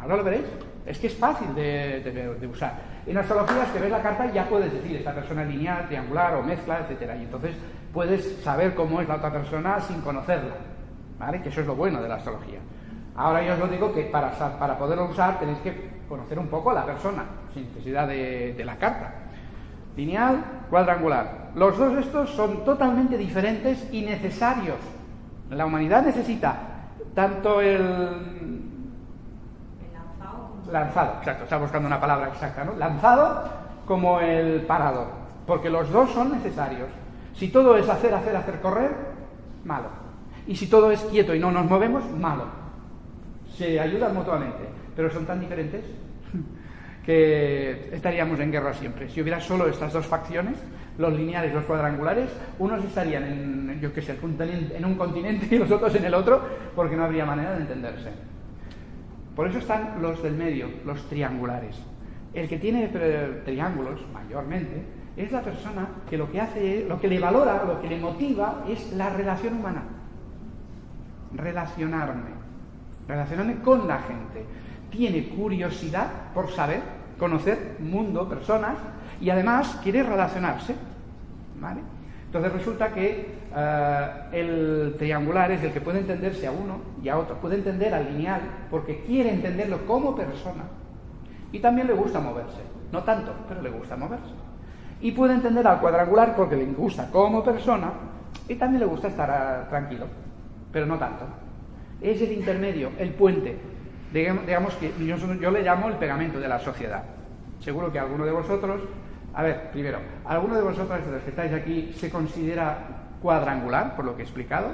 Ahora lo veréis. Es que es fácil de, usar. En astrología es que ves la carta ya puedes decir esta persona es lineal, triangular o mezcla, etcétera. Y entonces puedes saber cómo es la otra persona sin conocerla. ¿Vale? Que eso es lo bueno de la astrología. Ahora yo os lo digo que para, para poderlo usar tenéis que conocer un poco a la persona, sin necesidad de, la carta. Lineal, cuadrangular. Los dos estos son totalmente diferentes y necesarios. La humanidad necesita tanto el... lanzado. Exacto, está buscando una palabra exacta, ¿no? Lanzado como el parado, porque los dos son necesarios. Si todo es hacer, hacer, hacer, correr, malo. Y si todo es quieto y no nos movemos, malo se ayudan mutuamente, pero son tan diferentes que estaríamos en guerra siempre. Si hubiera solo estas dos facciones, los lineales y los cuadrangulares, unos estarían en, yo qué sé, en un continente y los otros en el otro, porque no habría manera de entenderse. Por eso están los del medio, los triangulares. El que tiene triángulos, mayormente, es la persona que lo que hace, lo que le valora, lo que le motiva es la relación humana. Relacionarme relacionarme con la gente. Tiene curiosidad por saber, conocer mundo, personas, y además quiere relacionarse. ¿vale? Entonces resulta que eh, el triangular es el que puede entenderse a uno y a otro, puede entender al lineal porque quiere entenderlo como persona. Y también le gusta moverse, no tanto, pero le gusta moverse. Y puede entender al cuadrangular porque le gusta como persona y también le gusta estar ah, tranquilo, pero no tanto es el intermedio, el puente. Digamos que yo, le llamo el pegamento de la sociedad. Seguro que alguno de vosotros, a ver, primero, ¿alguno de vosotros de los que estáis aquí se considera cuadrangular, por lo que he explicado?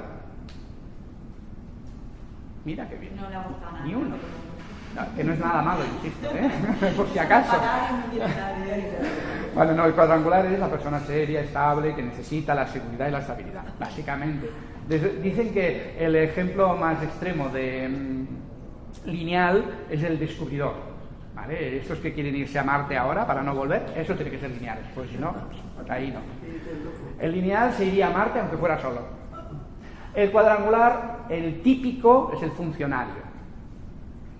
Mira qué bien. No le ha gustado nada. Ni uno. que no es nada malo, insisto, ¿eh? por si acaso. Bueno, no, el cuadrangular es la persona seria, estable, que necesita la seguridad y la estabilidad, básicamente. Dicen que el ejemplo más extremo de mm, lineal es el descubridor. ¿Vale? Estos que quieren irse a Marte ahora para no volver, eso tiene que ser lineal, pues si no, ahí no. El lineal se iría a Marte aunque fuera solo. El cuadrangular, el típico, es el funcionario.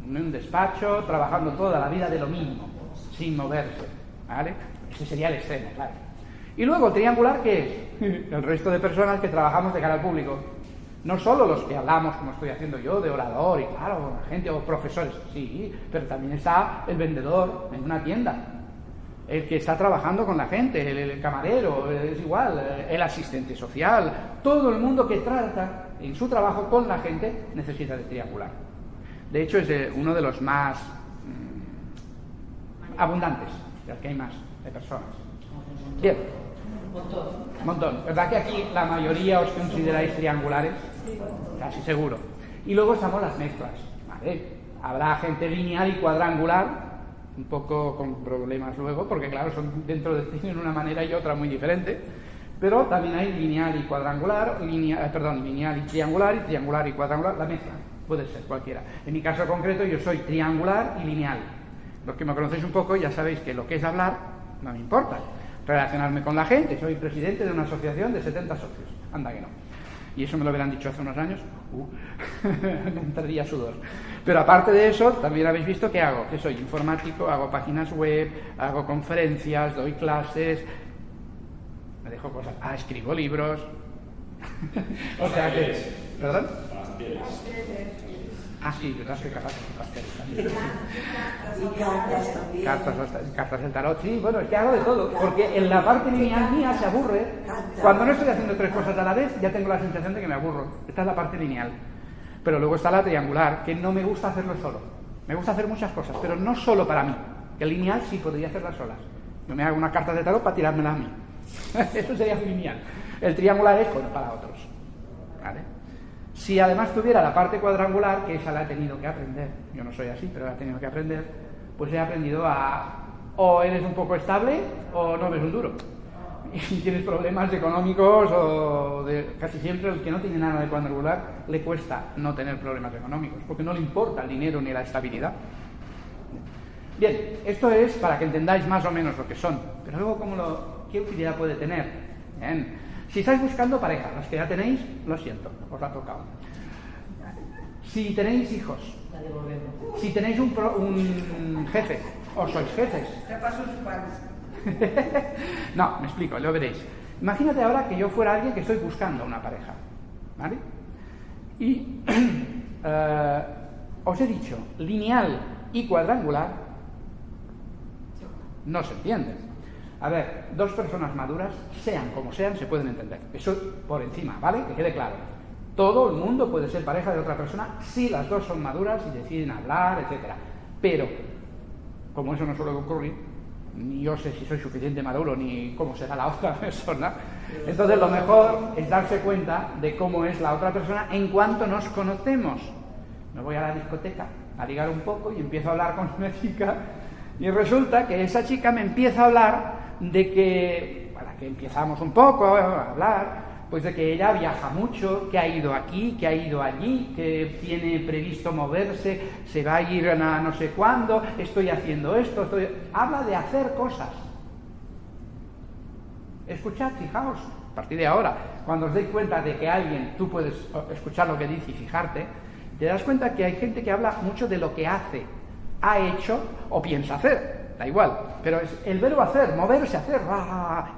En un despacho, trabajando toda la vida de lo mismo, sin moverse. ¿vale? Ese sería el extremo, claro. Y luego el triangular, ¿qué es? El resto de personas que trabajamos de cara al público. No solo los que hablamos, como estoy haciendo yo, de orador y claro, gente o profesores, sí, pero también está el vendedor en una tienda, el que está trabajando con la gente, el, camarero, es igual, el asistente social, todo el mundo que trata en su trabajo con la gente necesita de triangular. De hecho, es uno de los más mm, abundantes, ya que hay más de personas. Bien. Montón. Montón. ¿Verdad que aquí la mayoría os consideráis triangulares? Casi seguro. Y luego estamos las mezclas. Habrá gente lineal y cuadrangular, un poco con problemas luego, porque claro, son dentro de tienen una manera y otra muy diferente. Pero también hay lineal y cuadrangular, eh, perdón, lineal y triangular, y triangular y cuadrangular, la mezcla. Puede ser cualquiera. En mi caso concreto, yo soy triangular y lineal. Los que me conocéis un poco ya sabéis que lo que es hablar no me importa. Relacionarme con la gente, soy presidente de una asociación de 70 socios. Anda que no. Y eso me lo hubieran dicho hace unos años, uh, me entraría sudor. Pero aparte de eso, también habéis visto que hago, que soy informático, hago páginas web, hago conferencias, doy clases, me dejo cosas, ah, escribo libros. o sea que, ¿perdón? Ah, sí, yo que cartas. Y cartas también. Cartas, del tarot, sí, bueno, es que hago de todo. Porque en la parte lineal mía se aburre. Cuando no estoy haciendo tres cosas a la vez, ya tengo la sensación de que me aburro. Esta es la parte lineal. Pero luego está la triangular, que no me gusta hacerlo solo. Me gusta hacer muchas cosas, pero no solo para mí. El lineal sí podría hacerlas solas. Yo me hago una carta de tarot para tirármela a mí. Eso sería lineal. El triangular es bueno para otros. ¿Vale? Si además tuviera la parte cuadrangular, que esa la he tenido que aprender, yo no soy así, pero la he tenido que aprender, pues he aprendido a o eres un poco estable o no ves un duro. Y tienes problemas económicos o de, casi siempre el que no tiene nada de cuadrangular le cuesta no tener problemas económicos, porque no le importa el dinero ni la estabilidad. Bien, esto es para que entendáis más o menos lo que son, pero luego cómo lo, qué utilidad puede tener. Bien. Si estáis buscando pareja, los que ya tenéis, lo siento, os ha tocado. Si tenéis hijos, si tenéis un, un jefe, o sois jefes. no, me explico, lo veréis. Imagínate ahora que yo fuera alguien que estoy buscando una pareja, ¿vale? Y eh, os he dicho, lineal y cuadrangular no se entienden. A ver, dos personas maduras, sean como sean, se pueden entender. Eso por encima, ¿vale? Que quede claro. Todo el mundo puede ser pareja de otra persona si las dos son maduras y deciden hablar, etc. Pero, como eso no suele ocurrir, ni yo sé si soy suficiente maduro ni cómo será la otra persona, entonces lo mejor es darse cuenta de cómo es la otra persona en cuanto nos conocemos. Me voy a la discoteca a ligar un poco y empiezo a hablar con una chica y resulta que esa chica me empieza a hablar de que, para que empezamos un poco a hablar, pues de que ella viaja mucho, que ha ido aquí, que ha ido allí, que tiene previsto moverse, se va a ir a no sé cuándo, estoy haciendo esto, estoy... habla de hacer cosas. Escuchad, fijaos, a partir de ahora, cuando os deis cuenta de que alguien, tú puedes escuchar lo que dice y fijarte, te das cuenta que hay gente que habla mucho de lo que hace, ha hecho o piensa hacer da igual, pero es el verbo hacer, moverse, hacer,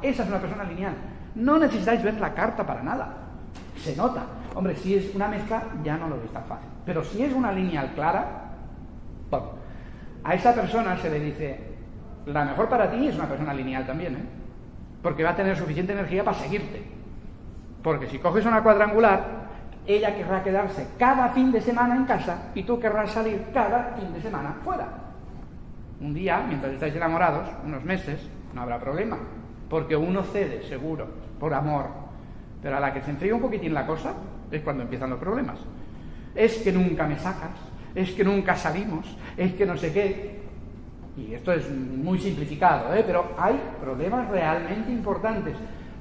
esa es una persona lineal. No necesitáis ver la carta para nada, se nota. Hombre, si es una mezcla ya no lo veis tan fácil, pero si es una lineal clara, a esa persona se le dice, la mejor para ti es una persona lineal también, ¿eh? porque va a tener suficiente energía para seguirte. Porque si coges una cuadrangular, ella querrá quedarse cada fin de semana en casa y tú querrás salir cada fin de semana fuera. Un día, mientras estáis enamorados, unos meses, no habrá problema, porque uno cede, seguro, por amor. Pero a la que se enfría un poquitín la cosa, es cuando empiezan los problemas. Es que nunca me sacas, es que nunca salimos, es que no sé qué. Y esto es muy simplificado, ¿eh? pero hay problemas realmente importantes.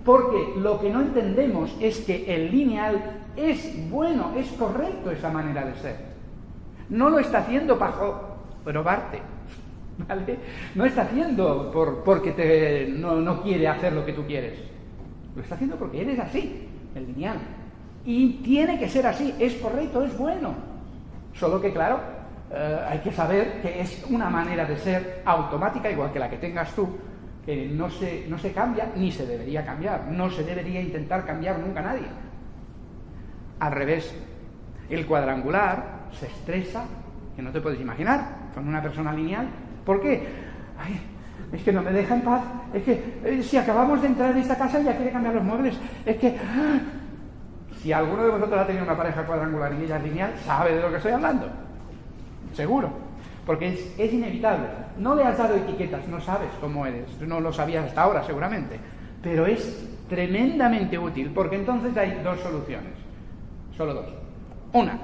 Porque lo que no entendemos es que el lineal es bueno, es correcto esa manera de ser. No lo está haciendo para probarte, no está haciendo por, porque te, no, no, quiere hacer lo que tú quieres. Lo está haciendo porque eres así, el lineal. Y tiene que ser así, es correcto, es bueno. Solo que, claro, eh, hay que saber que es una manera de ser automática, igual que la que tengas tú, que no se, no se cambia ni se debería cambiar. No se debería intentar cambiar nunca nadie. Al revés, el cuadrangular se estresa, que no te puedes imaginar, con una persona lineal. ¿Por qué? Ay, es que no me deja en paz, es que eh, si acabamos de entrar en esta casa ya quiere cambiar los muebles, es que... ¡ah! Si alguno de vosotros ha tenido una pareja cuadrangular y ella es lineal, sabe de lo que estoy hablando. Seguro. Porque es, es inevitable. No le has dado etiquetas, no sabes cómo eres. No lo sabías hasta ahora, seguramente. Pero es tremendamente útil porque entonces hay dos soluciones. Solo dos. Una,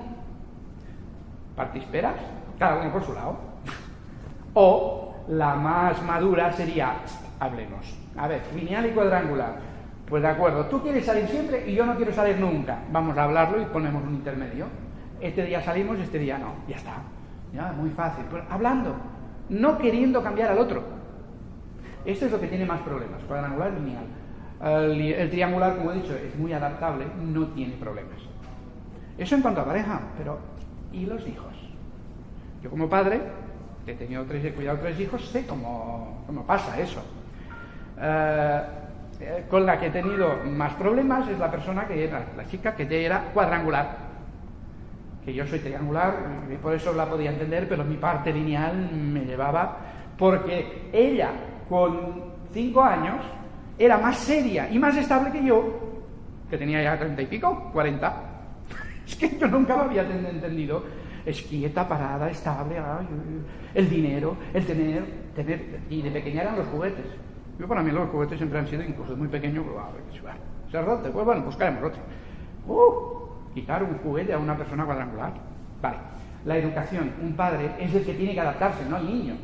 partisperas, cada uno por su lado. O la más madura sería, hablemos. A ver, lineal y cuadrangular. Pues de acuerdo, tú quieres salir siempre y yo no quiero salir nunca. Vamos a hablarlo y ponemos un intermedio. Este día salimos, este día no. Ya está. Ya, muy fácil. Pero hablando, no queriendo cambiar al otro. Esto es lo que tiene más problemas, cuadrangular y lineal. El, el, triangular, como he dicho, es muy adaptable, no tiene problemas. Eso en cuanto a pareja, pero ¿y los hijos? Yo como padre, he tenido tres, he cuidado tres hijos, sé cómo, cómo pasa eso. Eh, con la que he tenido más problemas es la persona que era, la chica que era cuadrangular. Que yo soy triangular y por eso la podía entender, pero mi parte lineal me llevaba porque ella con cinco años era más seria y más estable que yo, que tenía ya treinta y pico, cuarenta. Es que yo nunca lo había entendido. Es quieta, parada, estable, el dinero, el tener, tener, y de pequeña eran los juguetes. Yo para mí los juguetes siempre han sido, incluso muy pequeño, pues, a ver, roto, pues bueno, buscaremos otro. Uh, quitar un juguete a una persona cuadrangular. Vale. La educación, un padre es el que tiene que adaptarse, no el niño.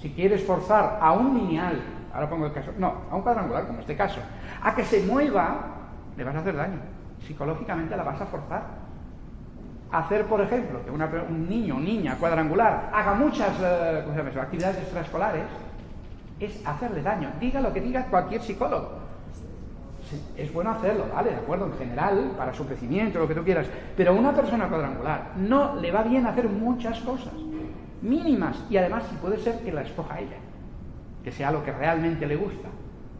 Si quieres forzar a un lineal, ahora pongo el caso, no, a un cuadrangular, como este caso, a que se mueva, le vas a hacer daño. Psicológicamente la vas a forzar. Hacer, por ejemplo, que una, un niño o niña cuadrangular haga muchas eh, actividades extraescolares, es hacerle daño. Diga lo que diga cualquier psicólogo. Es bueno hacerlo, ¿vale? De acuerdo, en general, para su crecimiento, lo que tú quieras. Pero a una persona cuadrangular no le va bien hacer muchas cosas, mínimas, y además, si puede ser, que la escoja ella, que sea lo que realmente le gusta.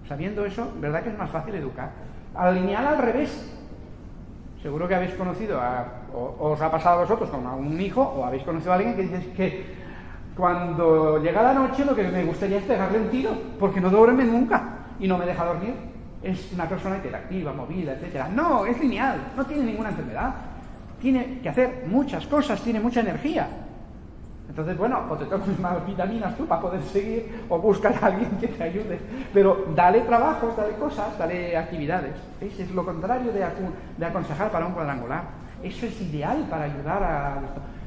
Sabiendo eso, ¿verdad que es más fácil educar? Al lineal al revés. Seguro que habéis conocido, a, o, os ha pasado a vosotros con un hijo, o habéis conocido a alguien que dice que cuando llega la noche lo que me gustaría es pegarle un tiro, porque no duerme nunca y no me deja dormir. Es una persona interactiva, movida, etcétera. No, es lineal, no tiene ninguna enfermedad. Tiene que hacer muchas cosas, tiene mucha energía. Entonces, bueno, o te tomas más vitaminas tú para poder seguir, o buscas a alguien que te ayude. Pero dale trabajos, dale cosas, dale actividades. ¿Veis? Es lo contrario de aconsejar para un cuadrangular. Eso es ideal para ayudar a.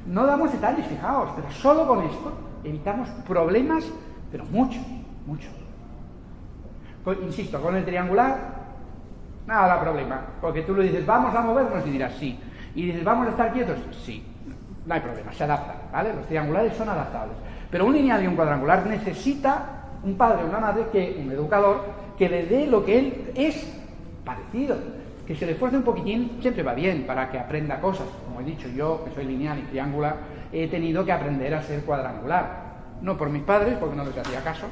No damos detalles, fijaos, pero solo con esto evitamos problemas, pero muchos, muchos. insisto, con el triangular, nada da problema, porque tú le dices, vamos a movernos y dirás sí. Y dices, vamos a estar quietos, sí. No hay problema, se adapta, ¿vale? Los triangulares son adaptables. Pero un lineal y un cuadrangular necesita un padre o una madre, que, un educador, que le dé lo que él es parecido que se le esfuerce un poquitín siempre va bien para que aprenda cosas. Como he dicho, yo, que soy lineal y triangular, he tenido que aprender a ser cuadrangular. No por mis padres, porque no les hacía caso,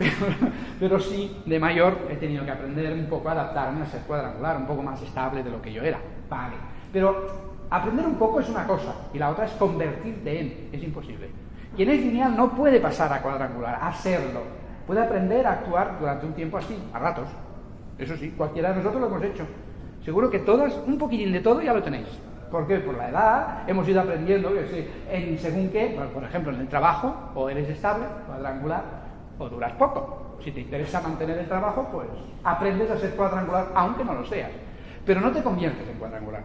pero, sí de mayor he tenido que aprender un poco a adaptarme a ser cuadrangular, un poco más estable de lo que yo era. Vale. Pero aprender un poco es una cosa y la otra es convertirte en. Es imposible. Quien es lineal no puede pasar a cuadrangular, a serlo. Puede aprender a actuar durante un tiempo así, a ratos. Eso sí, cualquiera de nosotros lo hemos hecho. Seguro que todas, un poquitín de todo ya lo tenéis. ¿Por qué? Por la edad, hemos ido aprendiendo que en según qué, por ejemplo, en el trabajo, o eres estable, cuadrangular, o duras poco. Si te interesa mantener el trabajo, pues aprendes a ser cuadrangular, aunque no lo seas. Pero no te conviertes en cuadrangular.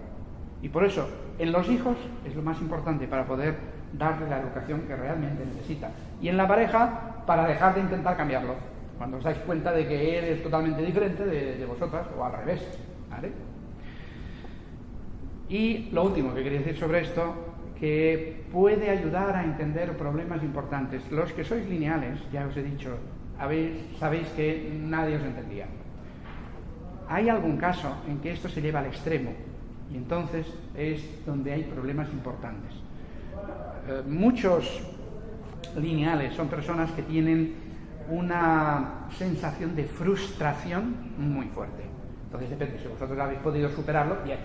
Y por eso, en los hijos es lo más importante para poder darle la educación que realmente necesita. Y en la pareja, para dejar de intentar cambiarlo. Cuando os dais cuenta de que él es totalmente diferente de, de vosotras, o al revés. Y lo último que quería decir sobre esto, que puede ayudar a entender problemas importantes. Los que sois lineales, ya os he dicho, sabéis que nadie os entendía. Hay algún caso en que esto se lleva al extremo y entonces es donde hay problemas importantes. Eh, muchos lineales son personas que tienen una sensación de frustración muy fuerte. Entonces depende, si vosotros habéis podido superarlo, bien.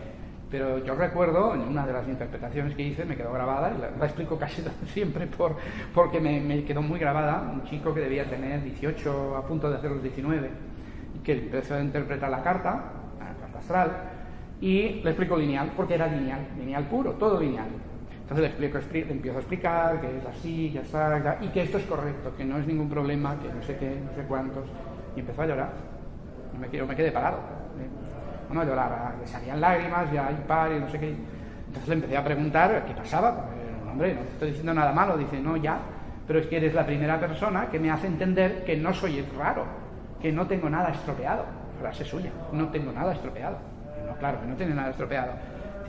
Pero yo recuerdo, en una de las interpretaciones que hice, me quedó grabada, y la, la explico casi siempre por, porque me, me, quedó muy grabada, un chico que debía tener 18, a punto de hacer los 19, y que empezó a interpretar la carta, la carta astral, y le explico lineal, porque era lineal, lineal puro, todo lineal. Entonces le, explico, le empiezo a explicar que es así, ya está, y que esto es correcto, que no es ningún problema, que no sé qué, no sé cuántos. Y empezó a llorar. Y me, yo me quedé parado. Bueno, a llorar, le salían lágrimas, ya hay par y no sé qué. Entonces le empecé a preguntar qué pasaba. Porque, hombre, no te estoy diciendo nada malo. Dice, no, ya, pero es que eres la primera persona que me hace entender que no soy raro, que no tengo nada estropeado. Frase suya, no tengo nada estropeado. No, claro, que no tiene nada estropeado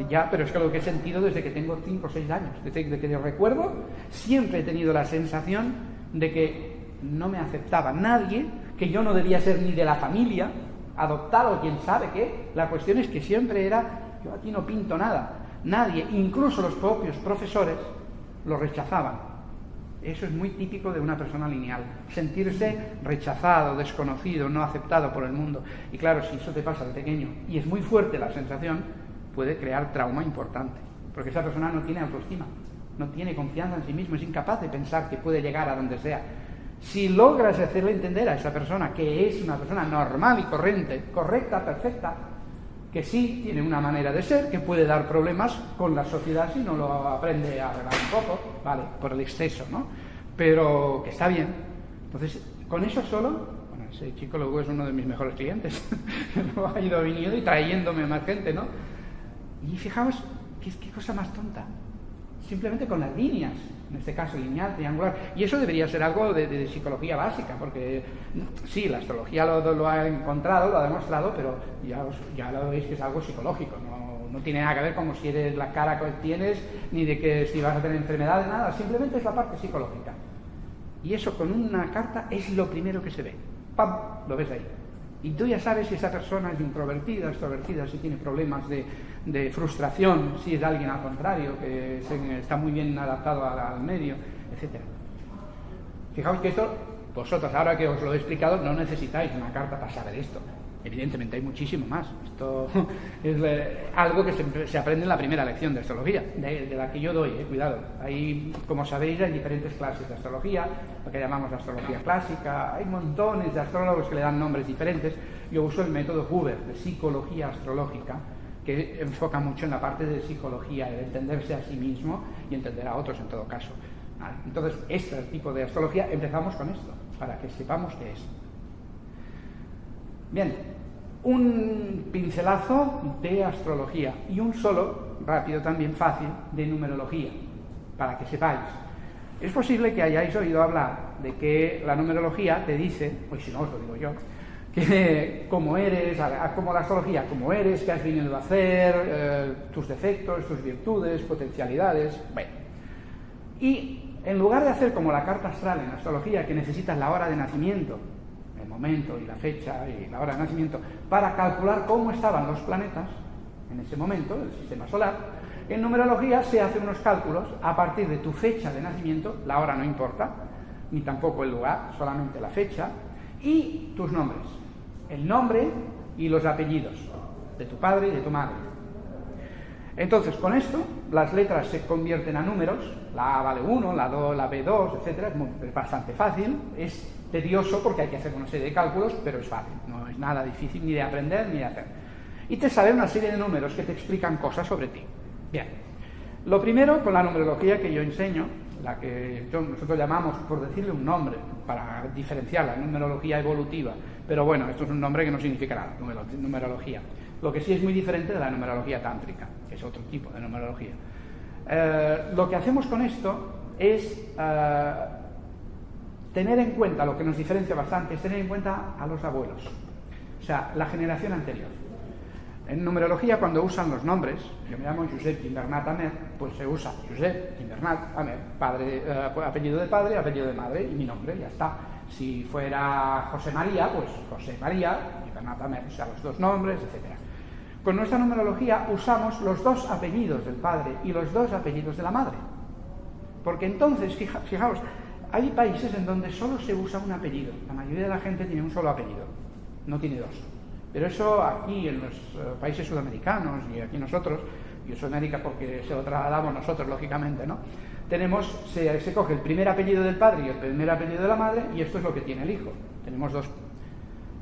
ya, pero es que lo que he sentido desde que tengo 5 o 6 años, desde que yo recuerdo, siempre he tenido la sensación de que no me aceptaba nadie, que yo no debía ser ni de la familia, adoptado, quién sabe qué. La cuestión es que siempre era, yo aquí no pinto nada. Nadie, incluso los propios profesores, lo rechazaban. Eso es muy típico de una persona lineal, sentirse rechazado, desconocido, no aceptado por el mundo. Y claro, si eso te pasa de pequeño y es muy fuerte la sensación, puede crear trauma importante, porque esa persona no tiene autoestima, no tiene confianza en sí mismo, es incapaz de pensar que puede llegar a donde sea. Si logras hacerle entender a esa persona que es una persona normal y corriente, correcta, perfecta, que sí tiene una manera de ser, que puede dar problemas con la sociedad si no lo aprende a arreglar un poco, vale, por el exceso, ¿no? Pero que está bien. Entonces, con eso solo, bueno, ese chico luego es uno de mis mejores clientes, ha ido viniendo y trayéndome más gente, ¿no? Y fijaos, ¿qué, qué cosa más tonta. Simplemente con las líneas, en este caso lineal, triangular. Y eso debería ser algo de, psicología básica, porque sí, la astrología lo, ha encontrado, lo ha demostrado, pero ya, ya lo veis que es algo psicológico, no, no, tiene nada que ver con si eres la cara que tienes, ni de que si vas a tener enfermedades, nada, simplemente es la parte psicológica. Y eso con una carta es lo primero que se ve. ¡Pam! Lo ves ahí. Y tú ya sabes si esa persona es introvertida, extrovertida, si tiene problemas de, frustración, si es alguien al contrario, que está muy bien adaptado al, al medio, etc. Fijaos que esto, vosotros ahora que os lo he explicado, no necesitáis una carta para saber esto. Evidentemente hay muchísimo más. Esto es eh, algo que se, se, aprende en la primera lección de astrología, de, de la que yo doy, eh, cuidado. Hay, como sabéis, hay diferentes clases de astrología, lo que llamamos astrología clásica. Hay montones de astrólogos que le dan nombres diferentes. Yo uso el método Huber, de psicología astrológica, que enfoca mucho en la parte de psicología, de entenderse a sí mismo y entender a otros en todo caso. Entonces, este tipo de astrología, empezamos con esto, para que sepamos qué es. Bien, un pincelazo de astrología y un solo, rápido también, fácil, de numerología, para que sepáis. Es posible que hayáis oído hablar de que la numerología te dice, pues si no os lo digo yo, que como eres, como la astrología, como eres, qué has venido a hacer, eh, tus defectos, tus virtudes, potencialidades, bueno. Y en lugar de hacer como la carta astral en astrología, que necesitas la hora de nacimiento, momento y la fecha y la hora de nacimiento, para calcular cómo estaban los planetas en ese momento, el sistema solar, en numerología se hacen unos cálculos a partir de tu fecha de nacimiento, la hora no importa, ni tampoco el lugar, solamente la fecha, y tus nombres el nombre y los apellidos de tu padre y de tu madre. Entonces, con esto, las letras se convierten a números, la A vale 1, la, 2, la B2, etc. Es bastante fácil, es tedioso porque hay que hacer una serie de cálculos, pero es fácil, no es nada difícil ni de aprender ni de hacer. Y te sale una serie de números que te explican cosas sobre ti. Bien, lo primero con la numerología que yo enseño, la que nosotros llamamos, por decirle un nombre, para diferenciar la numerología evolutiva, pero bueno, esto es un nombre que no significa nada, numerología. Lo que sí es muy diferente de la numerología tántrica, que es otro tipo de numerología. Eh, lo que hacemos con esto es eh, tener en cuenta, lo que nos diferencia bastante, es tener en cuenta a los abuelos, o sea, la generación anterior. En numerología, cuando usan los nombres, yo me llamo Josep Invernat Amer, pues se usa Josep Invernat Amer, padre, eh, apellido de padre, apellido de madre y mi nombre, ya está. Si fuera José María, pues José María, Invernat Amer, o sea, los dos nombres, etc. Con nuestra numerología usamos los dos apellidos del padre y los dos apellidos de la madre. Porque entonces, fija, fijaos, hay países en donde solo se usa un apellido. La mayoría de la gente tiene un solo apellido, no tiene dos. Pero eso aquí en los eh, países sudamericanos y aquí nosotros, y Sudamérica porque se lo trasladamos nosotros, lógicamente, ¿no? Tenemos, se, se coge el primer apellido del padre y el primer apellido de la madre, y esto es lo que tiene el hijo. Tenemos dos.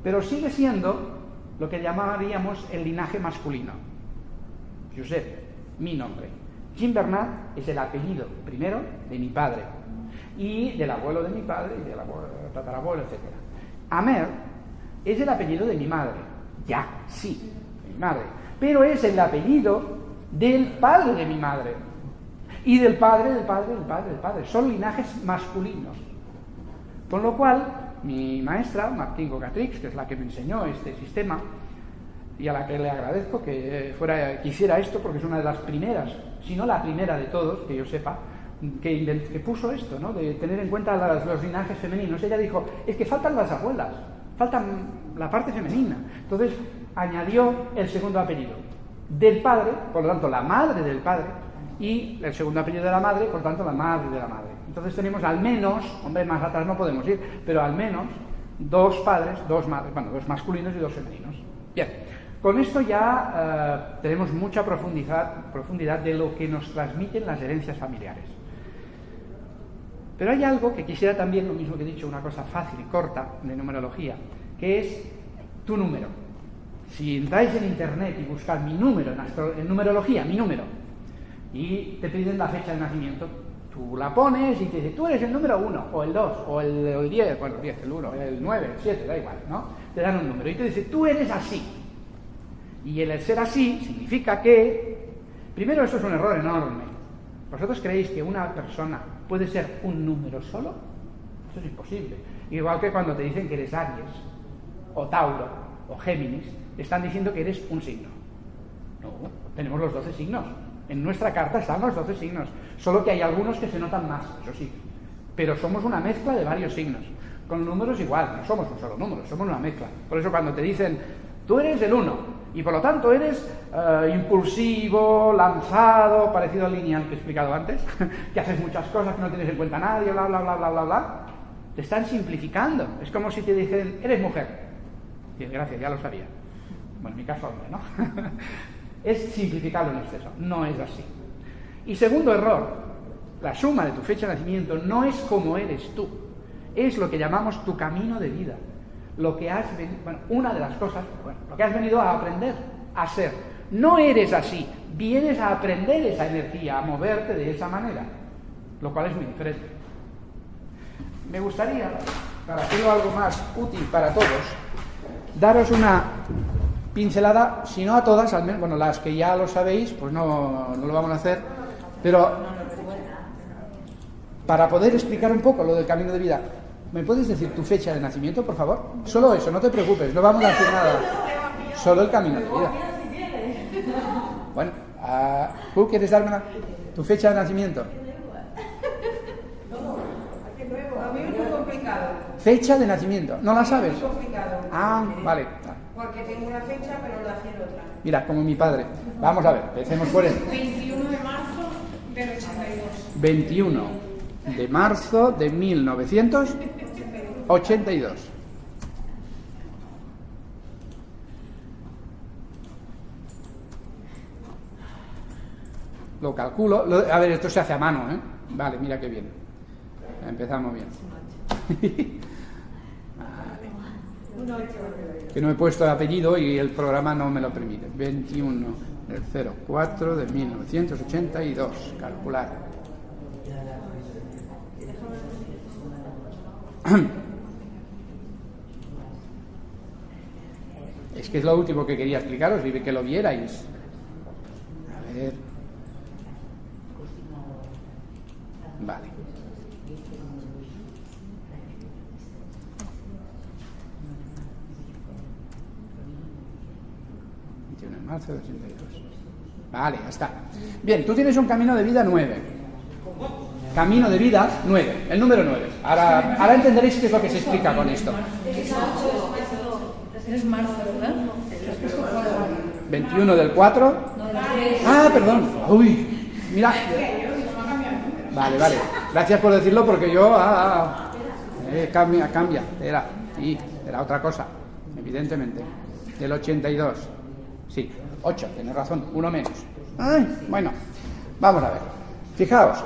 Pero sigue siendo lo que llamaríamos el linaje masculino. Josep, mi nombre. Jim Bernard es el apellido primero de mi padre y del abuelo de mi padre y del abuelo, tatarabuelo, etc. Amer es el apellido de mi madre. Ya, sí, mi madre. Pero es el apellido del padre de mi madre. Y del padre, del padre, del padre, del padre. Son linajes masculinos. Con lo cual, mi maestra, Martín Gocatrix, que es la que me enseñó este sistema, y a la que le agradezco que fuera, que hiciera esto, porque es una de las primeras, si no la primera de todos, que yo sepa, que, puso esto, ¿no? de tener en cuenta los linajes femeninos. Ella dijo, es que faltan las abuelas, faltan la parte femenina. Entonces añadió el segundo apellido del padre, por lo tanto la madre del padre, y el segundo apellido de la madre, por lo tanto la madre de la madre. Entonces tenemos al menos, hombre, más atrás no podemos ir, pero al menos dos padres, dos madres, bueno, dos masculinos y dos femeninos. Bien, con esto ya eh, tenemos mucha profundidad, profundidad de lo que nos transmiten las herencias familiares. Pero hay algo que quisiera también, lo mismo que he dicho, una cosa fácil y corta de numerología, que es tu número. Si entráis en internet y buscáis mi número en, en numerología, mi número, y te piden la fecha de nacimiento, Tú la pones y te dice, tú eres el número 1, o el 2, o el 10, bueno, el 10, el 1, el 9, el 7, da igual, ¿no? Te dan un número y te dice, tú eres así. Y el ser así significa que, primero, eso es un error enorme. ¿Vosotros creéis que una persona puede ser un número solo? Eso es imposible. Igual que cuando te dicen que eres Aries, o Tauro, o Géminis, están diciendo que eres un signo. No, tenemos los 12 signos. En nuestra carta están los 12 signos, solo que hay algunos que se notan más, eso sí. Pero somos una mezcla de varios signos. Con números igual, no somos un solo número, somos una mezcla. Por eso cuando te dicen, tú eres el 1, y por lo tanto eres eh, impulsivo, lanzado, parecido al lineal que he explicado antes, que haces muchas cosas que no tienes en cuenta nadie, bla, bla, bla, bla, bla, bla, te están simplificando. Es como si te dicen, eres mujer. Y gracias, ya lo sabía. Bueno, en mi caso, hombre, ¿no? es simplificarlo en exceso. No es así. Y segundo error, la suma de tu fecha de nacimiento no es como eres tú, es lo que llamamos tu camino de vida. Lo que has bueno, una de las cosas, bueno, lo que has venido a aprender, a ser. No eres así, vienes a aprender esa energía, a moverte de esa manera, lo cual es muy diferente. Me gustaría, para hacerlo algo más útil para todos, daros una pincelada, si no a todas, al menos, bueno, las que ya lo sabéis, pues no, no lo vamos a hacer, pero para poder explicar un poco lo del camino de vida, ¿me puedes decir tu fecha de nacimiento, por favor? Solo eso, no te preocupes, no vamos a decir nada. Solo el camino de vida. Bueno, uh, ¿tú quieres darme tu fecha de nacimiento? Fecha de nacimiento, ¿no la sabes? Ah, vale. Porque tengo una fecha, pero nací en otra. Mira, como mi padre. Vamos a ver, empecemos por él. 21 de marzo del 82. 21 de marzo de 1982. Lo calculo. a ver, esto se hace a mano, ¿eh? Vale, mira qué bien. Empezamos bien. que no he puesto el apellido y el programa no me lo permite. 21 del 04 de 1982. Calcular. Es que es lo último que quería explicaros y que lo vierais. A ver. Vale. 82. Vale, ya está. Bien, tú tienes un camino de vida 9. Camino de vida 9, el número 9. Ahora, ahora entenderéis qué es lo que se explica con esto. Es marzo, ¿verdad? 21 del 4. Ah, perdón. Uy, mira. Vale, vale. Gracias por decirlo porque yo. Ah, ah, eh, cambia, cambia. Era, sí, era otra cosa, evidentemente. del 82. Sí, 8, tienes razón, uno menos. Ay, bueno, vamos a ver. Fijaos,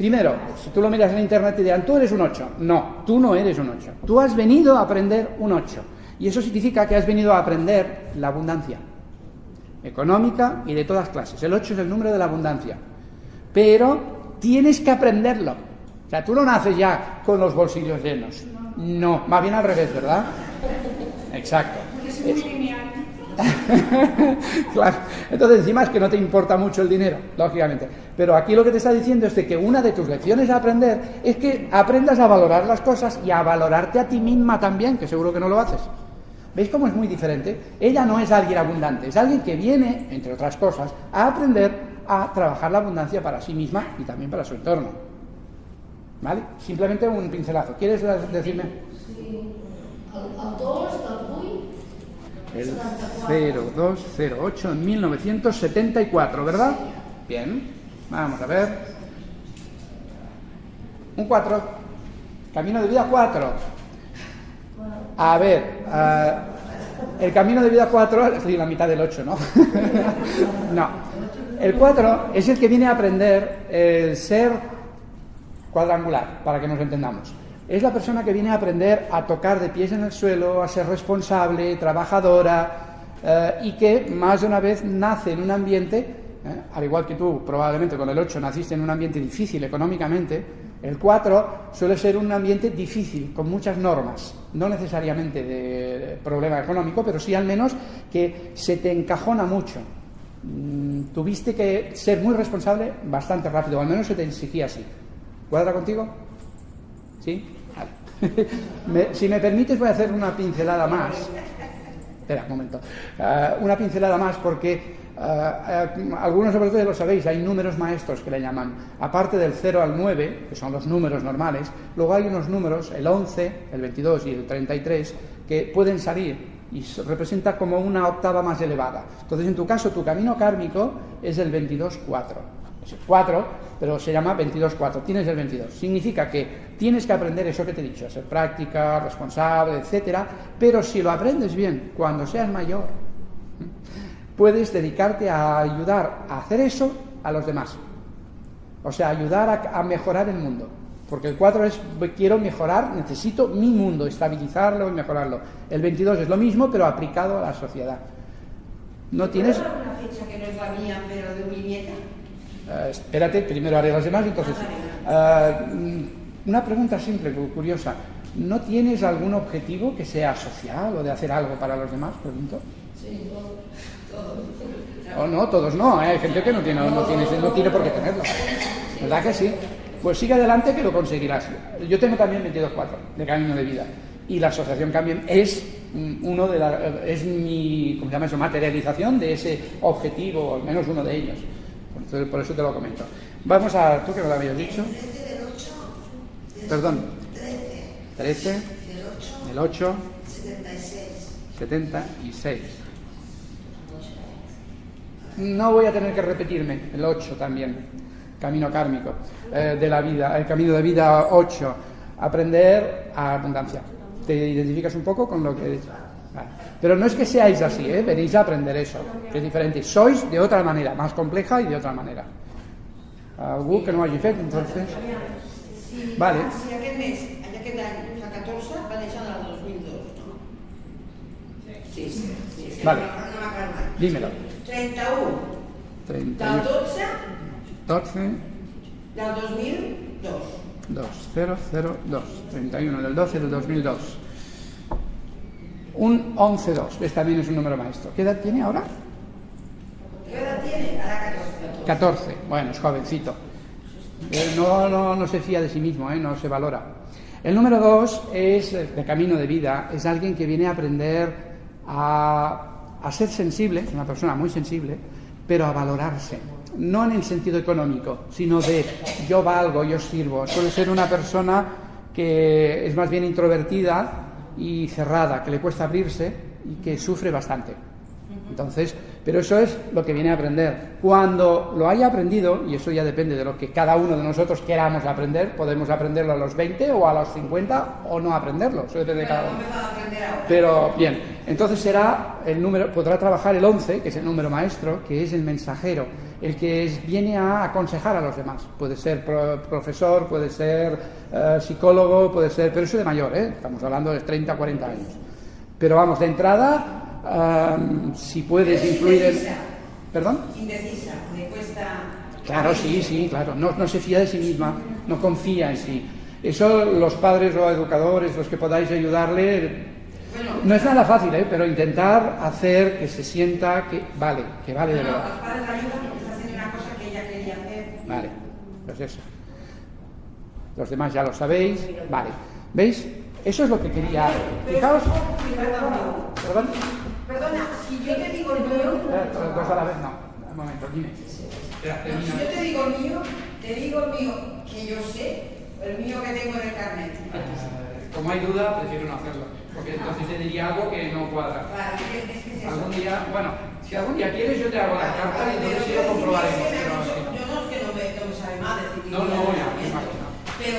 primero, si tú lo miras en internet y dirán, tú eres un 8. No, tú no eres un 8. Tú has venido a aprender un 8. Y eso significa que has venido a aprender la abundancia económica y de todas clases. El 8 es el número de la abundancia. Pero tienes que aprenderlo. O sea, tú no naces ya con los bolsillos llenos. No, más bien al revés, ¿verdad? Exacto. Es. claro. Entonces, encima es que no te importa mucho el dinero, lógicamente. Pero aquí lo que te está diciendo es de que una de tus lecciones a aprender es que aprendas a valorar las cosas y a valorarte a ti misma también, que seguro que no lo haces. ¿Veis cómo es muy diferente? Ella no es alguien abundante, es alguien que viene, entre otras cosas, a aprender a trabajar la abundancia para sí misma y también para su entorno. ¿Vale? Simplemente un pincelazo. ¿Quieres decirme? Sí. 2 del 8, El 0208 en 1974, ¿verdad? Bien, vamos a ver. Un 4. Camino de vida 4. A ver, ah, el camino de vida 4, estoy la mitad del 8, ¿no? no. El 4 es el que viene a aprender el ser cuadrangular, para que nos entendamos. Es la persona que viene a aprender a tocar de pies en el suelo, a ser responsable, trabajadora eh, y que más de una vez nace en un ambiente, eh, al igual que tú probablemente con el 8 naciste en un ambiente difícil económicamente, el 4 suele ser un ambiente difícil, con muchas normas, no necesariamente de problema económico, pero sí al menos que se te encajona mucho. Mm, tuviste que ser muy responsable bastante rápido, al menos se te exigía así. ¿Cuadra contigo? ¿Sí? Me- si me permites voy a hacer una pincelada más. Espera, un momento. Ah, una pincelada más porque ah, ah, algunos sobre todo ya lo sabéis, hay números maestros que le llaman. Aparte del 0 al 9, que son los números normales, luego hay unos números, el 11, el 22 y el 33, que pueden salir y se representa como una octava más elevada. Entonces, en tu caso, tu camino kármico es el 22-4. Es el 4, pero se llama 22-4. Tienes el 22. Significa que tienes que aprender eso que te he dicho, ser práctica, responsable, etcétera. Pero si lo aprendes bien, cuando seas mayor, puedes dedicarte a ayudar a hacer eso a los demás. O sea, ayudar a, a mejorar el mundo. Porque el 4 es quiero mejorar, necesito mi mundo, estabilizarlo y mejorarlo. El 22 es lo mismo, pero aplicado a la sociedad. No tienes. ¿Puedo dar una fecha que no es la mía, pero de mi nieta? Eh, espérate, primero haré las demás, entonces. eh, mm, una pregunta simple, cu- curiosa. ¿No tienes algún objetivo que sea social o de hacer algo para los demás? Pregunto. Sí, todo, todo. O no, todos no, ¿eh? hay gente que no tiene, no, tiene, no tiene por qué tenerlo. ¿Verdad que sí? Pues sigue adelante que lo conseguirás. Yo tengo también 22.4 de camino de vida. Y la asociación Cambien es mm, uno de la, es mi, ¿cómo se llama eso? materialización de ese objetivo, al menos uno de ellos. Por eso te lo comento. Vamos a, tú que me lo habías dicho. Perdón. 13. El 8. 76. No voy a tener que repetirme, el 8 también, camino kármico eh, de la vida, el camino de vida 8, aprender a abundancia. ¿Te identificas un poco con lo que he dicho? Vale. Pero no es que seáis así, ¿eh? venís a aprender eso, que es diferente. Sois de otra manera, más compleja y de otra manera. Algú que no hagi fet, entonces... Si, Vale. Si aquest mes, aquest any, fa 14, va néixer el 2002, no? Sí, sí. sí, sí Vale. No, no m'ha calmat. Dímelo. 31 del 31, 12 12, del 2002. 2, 0, 0, 2, 31 del 12 del 2002. Un 11, 2, ves también es un número maestro. ¿Qué edad tiene ahora? ¿Qué edad tiene? Ahora 14. 14, bueno, es jovencito. Eh, no, no, no se fía de sí mismo, ¿eh? no se valora. El número 2 es eh, de camino de vida, es alguien que viene a aprender a, a ser sensible, es una persona muy sensible, pero a valorarse. No en el sentido económico, sino de yo valgo, yo sirvo. Suele ser una persona que es más bien introvertida y cerrada, que le cuesta abrirse y que sufre bastante. Entonces, Pero eso es lo que viene a aprender. Cuando lo haya aprendido, y eso ya depende de lo que cada uno de nosotros queramos aprender, podemos aprenderlo a los 20 o a los 50 o no aprenderlo. Eso depende de cada uno. Pero bien, entonces será el número, podrá trabajar el 11, que es el número maestro, que es el mensajero, el que es- viene a aconsejar a los demás. Puede ser pro- profesor, puede ser eh, psicólogo, puede ser, pero eso de mayor, ¿eh? estamos hablando de 30, 40 años. Pero vamos, de entrada, si puedes influir en... Indecisa. ¿Perdón? Indecisa, le cuesta. Claro, sí, sí, claro. No, no se fía de sí misma, no confía en sí. Eso los padres o educadores, los que podáis ayudarle, Bueno, no es nada fácil, ¿eh? pero intentar hacer que se sienta que vale, que vale de verdad. los padres la ayudan porque está haciendo una cosa que ella quería hacer. Vale, pues eso. Los demás ya lo sabéis. Vale, ¿veis? Eso es lo que quería. Fijaos. Perdón. Perdona, si yo te digo el mío, Eh, dos a la vez no. Un momento, dime. No, si yo te digo el mío, te digo el mío que yo sé, el mío que tengo en el carnet. Eh, Como hay duda, prefiero no hacerlo. Porque entonces te diría algo que no cuadra. Algún día, bueno, si algún día quieres, yo te hago la carta y entonces sí lo comprobaremos. Yo no es que no me, no me sabe mal decir No, no, ya, me imagino. Pero,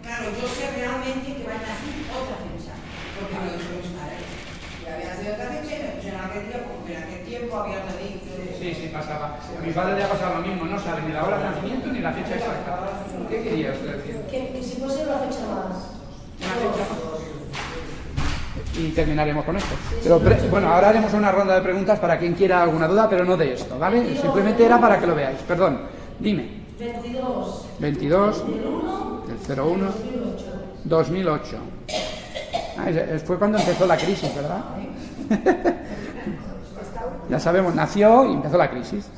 claro, yo sé realmente que van a hacer otra fecha. Porque no he hecho mis padres. Ya había sido otra fecha y me pusieron aquel porque en aquel tiempo había dicho. Sí, sí, pasaba. A mi padre le ha pasado lo mismo, no sabe ni la hora de nacimiento ni la fecha exacta. ¿Qué quería usted decir? Que, que si fuese una fecha más. Una fecha Y terminaremos con esto. Pero bueno, ahora haremos una ronda de preguntas para quien quiera alguna duda, pero no de esto, ¿vale? Simplemente era para que lo veáis. Perdón, dime. 22 22 del 1 del 01 2008. 2008. Ah, fue cuando empezó la crisis, ¿verdad? ya sabemos, nació y empezó la crisis.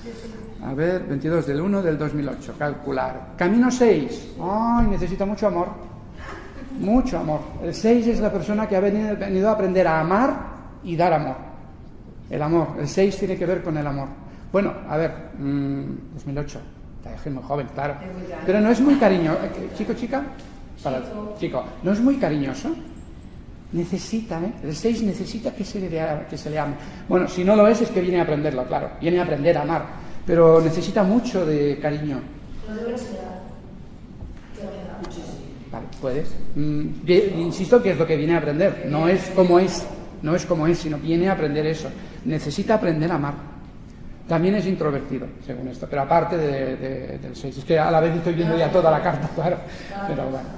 A ver, 22 del 1 del 2008, calcular. Camino 6. Ay, necesita mucho amor. Mucho amor. El 6 es la persona que ha venido, venido a aprender a amar y dar amor. El amor. El 6 tiene que ver con el amor. Bueno, a ver, mm, 2008. Es muy joven, claro. Pero no es muy cariñoso. ¿Chico, chica? Para, chico, no es muy cariñoso. Necesita, ¿eh? El 6 necesita que se, le, que se le ame. Bueno, si no lo es, es que viene a aprenderlo, claro. Viene a aprender a amar. Pero necesita mucho de cariño. Vale, puedes. Mm, insisto que es lo que viene a aprender. No es como es, no es como es, sino viene a aprender eso. Necesita aprender a amar. También es introvertido, según esto, pero aparte de- de- del 6. Es que a la vez estoy viendo ya toda la carta, claro. Pero bueno.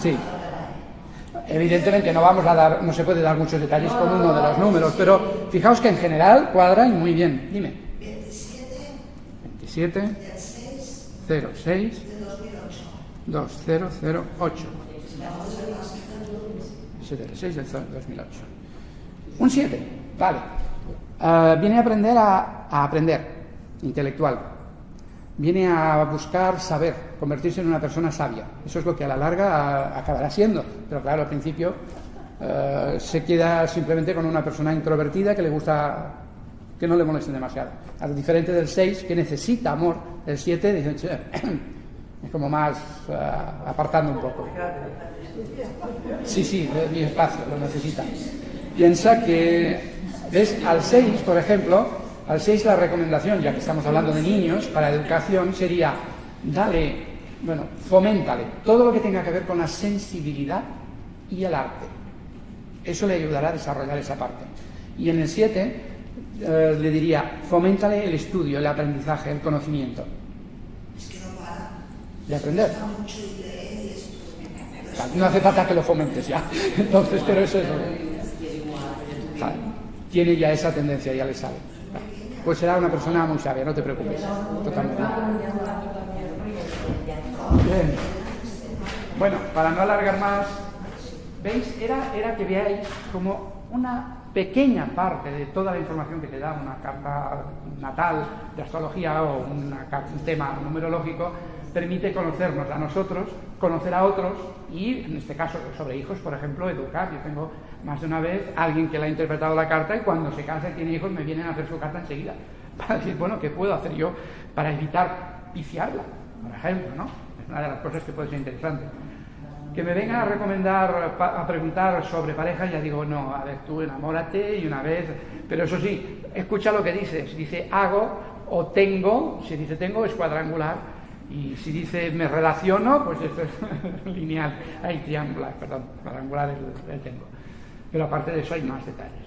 Sí. Evidentemente no vamos a dar, no se puede dar muchos detalles con uno de los números, pero fijaos que en general cuadra y muy bien. Dime. 27 06 2008. 76 del 2008. Un 7, vale. Ah, viene a aprender a aprender, intelectual. Viene a buscar saber, convertirse en una persona sabia. Eso es lo que a la larga acabará siendo. Pero claro, al principio eh, se queda simplemente con una persona introvertida que le gusta que no le molesten demasiado. Al diferente del 6, que necesita amor. El 7 dice, es como más ah, apartando un poco. Sí, sí, mi espacio, lo necesita. Piensa que, ¿ves? Al 6, por ejemplo, al 6 la recomendación, ya que estamos hablando de niños, para educación sería, dale, bueno, foméntale todo lo que tenga que ver con la sensibilidad y el arte. Eso le ayudará a desarrollar esa parte. Y en el 7 eh, le diría, foméntale el estudio, el aprendizaje, el conocimiento. De aprender. No hace falta que lo fomentes ya. Entonces, pero eso es. lo que-. Tiene ya esa tendencia, ya le sabe. Vale. Pues será una persona muy sabia, no te preocupes. Totalmente. Bien. Bueno, para no alargar más, ¿veis? Era, era que veáis como una pequeña parte de toda la información que te da una carta natal de astrología o una un tema numerológico permite conocernos a nosotros, conocer a otros y, en este caso, sobre hijos, por ejemplo, educar. Yo tengo más de una vez alguien que le ha interpretado la carta y cuando se casa y tiene hijos me vienen a hacer su carta enseguida para decir, bueno, ¿qué puedo hacer yo para evitar viciarla? Por ejemplo, ¿no? Una de las cosas que puede ser interesante. Que me vengan a recomendar, a preguntar sobre pareja, ya digo, no, a ver, tú enamórate y una vez, pero eso sí, escucha lo que dice, si dice hago o tengo, si dice tengo es cuadrangular, y si dice me relaciono, pues esto es lineal, hay triangular, perdón, cuadrangular es el tengo. Pero aparte de eso hay más detalles.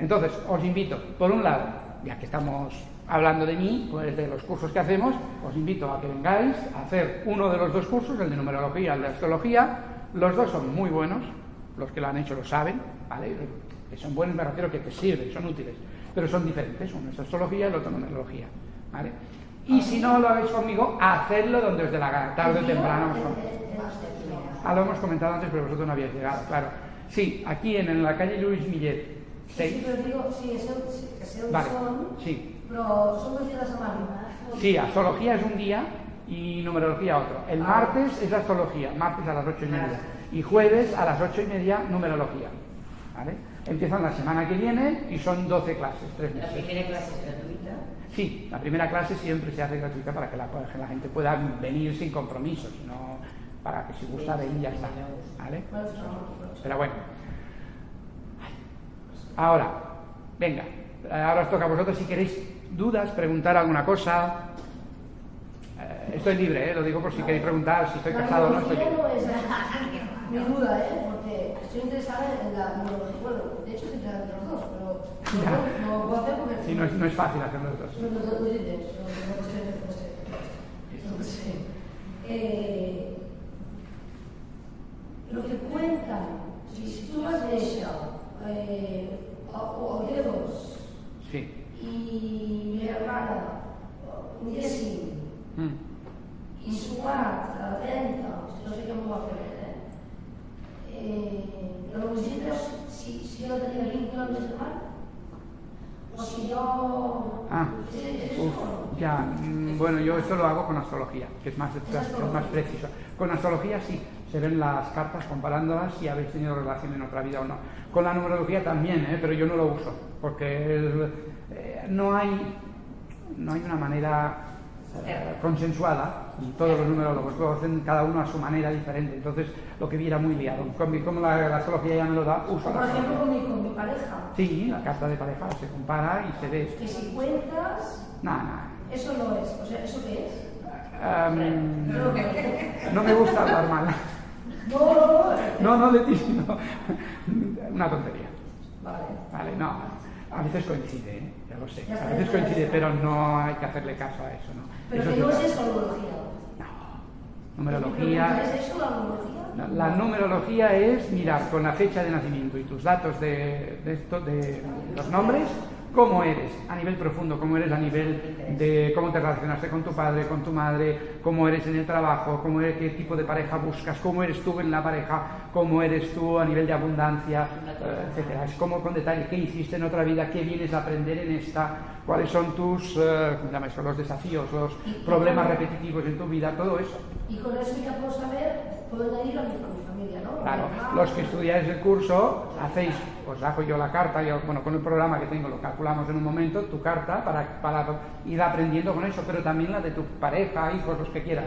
Entonces, os invito, por un lado, ya que estamos hablando de mí, pues de los cursos que hacemos, os invito a que vengáis a hacer uno de los dos cursos, el de numerología y el de astrología. Los dos son muy buenos, los que lo han hecho lo saben, ¿vale? Que son buenos, me refiero que te sirven, son útiles, pero son diferentes, uno es astrología y el otro numerología, ¿vale? Y si no lo habéis conmigo, hacedlo donde os dé la gana, tarde o temprano. Ah, lo hemos comentado antes, pero vosotros no habíais llegado, claro. Sí, aquí en, en la calle Luis Millet, Sí, 6. pero digo, sí, eso, sí, que sea un Vale, son, sí. Pero son dos días a semana. Sí, astrología es un día y numerología otro. El martes es astrología, martes a las ocho y media. Y jueves a las ocho y media numerología. ¿Vale? Empiezan la semana que viene y son 12 clases, tres La meses. primera clase es gratuita. Sí, la primera clase siempre se hace gratuita para que la, que la gente pueda venir sin compromiso, sino para que si gusta venir ya está. ¿Vale? No, Pero bueno. Ahora, venga, ahora os toca a vosotros si queréis dudas, preguntar alguna cosa. Eh, estoy libre, eh, lo digo por si queréis preguntar si estoy casado o no estoy numerología libre. no es mi duda, ¿eh? Porque estoy interesada en la. Bueno, de hecho, estoy interesada en los dos, pero no, no lo puedo hacer porque. Sí, no es, no es fácil hacer los dos. No, no, no, no no, no, no sé, no no. Eh, lo que cuentan, si, si tú vas de ella, eh, o, o dedos, Sí. Y mi hermana, un día sí, Mm. y sumar a 30, no sé cómo va a hacer, ¿eh? eh los visitas, si, si yo tenía vínculo de semana, o si yo... Ah, ¿Es- es uf, eso? ya, mm, bueno, yo esto lo hago con astrología, que es más, es más preciso. Con astrología sí, se ven las cartas comparándolas si habéis tenido relación en otra vida o no. Con la numerología también, ¿eh? pero yo no lo uso, porque el- eh, no, hay, no hay una manera eh, consensuada, todos los numerólogos lo hacen cada uno a su manera diferente, entonces lo que viera muy liado. Como la, la astrología ya me lo da, uso por ejemplo con mi, con mi pareja, Sí, la carta de pareja se compara y se ve. que si cuentas, Nada, nada. eso no es, o sea, ¿eso qué es? Em, no me gusta hablar mal. No, no, no. No, no, Leti, no. Una tontería. Vale. Vale, no. A veces coincide, ¿eh? ya lo sé. A veces coincide, pero no hay que hacerle caso a eso, ¿no? Pero Eso que no es astrología. No. Numerología. ¿Es eso la numerología? La, la numerología es mirar con la fecha de nacimiento y tus datos de, de esto, de los nombres, cómo eres a nivel profundo, cómo eres a nivel de cómo te relacionaste con tu padre, con tu madre, cómo eres en el trabajo, cómo eres, qué tipo de pareja buscas, cómo eres tú en la pareja, cómo eres tú a nivel de abundancia, eh, etcétera. Es como con detalle qué hiciste en otra vida, qué vienes a aprender en esta, cuáles son tus, eh, los desafíos, los problemas repetitivos en tu vida, todo eso. Y con eso ya puedo saber, puedo añadir a mi, a mi familia, ¿no? Claro, hermano. los que estudiáis el curso, hacéis, os hago yo la carta, yo, bueno, con el programa que tengo lo calculamos en un momento, tu carta, para, para ir aprendiendo con eso, pero también la de tu pareja, hijos, los que quieras.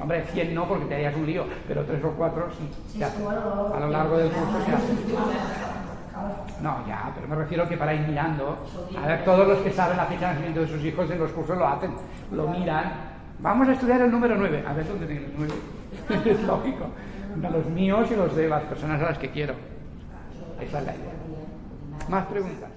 Hombre, 100 no, porque te harías un lío, pero tres o cuatro sí, A lo largo del curso se hace. No, ya, pero me refiero que para ir mirando, a ver, todos los que saben la fecha de nacimiento de sus hijos en los cursos lo hacen, lo miran. Vamos a estudiar el número 9, a ver dónde tiene el 9. es lógico. De los míos y los de las personas a las que quiero. Esa es la idea. ¿Más preguntas?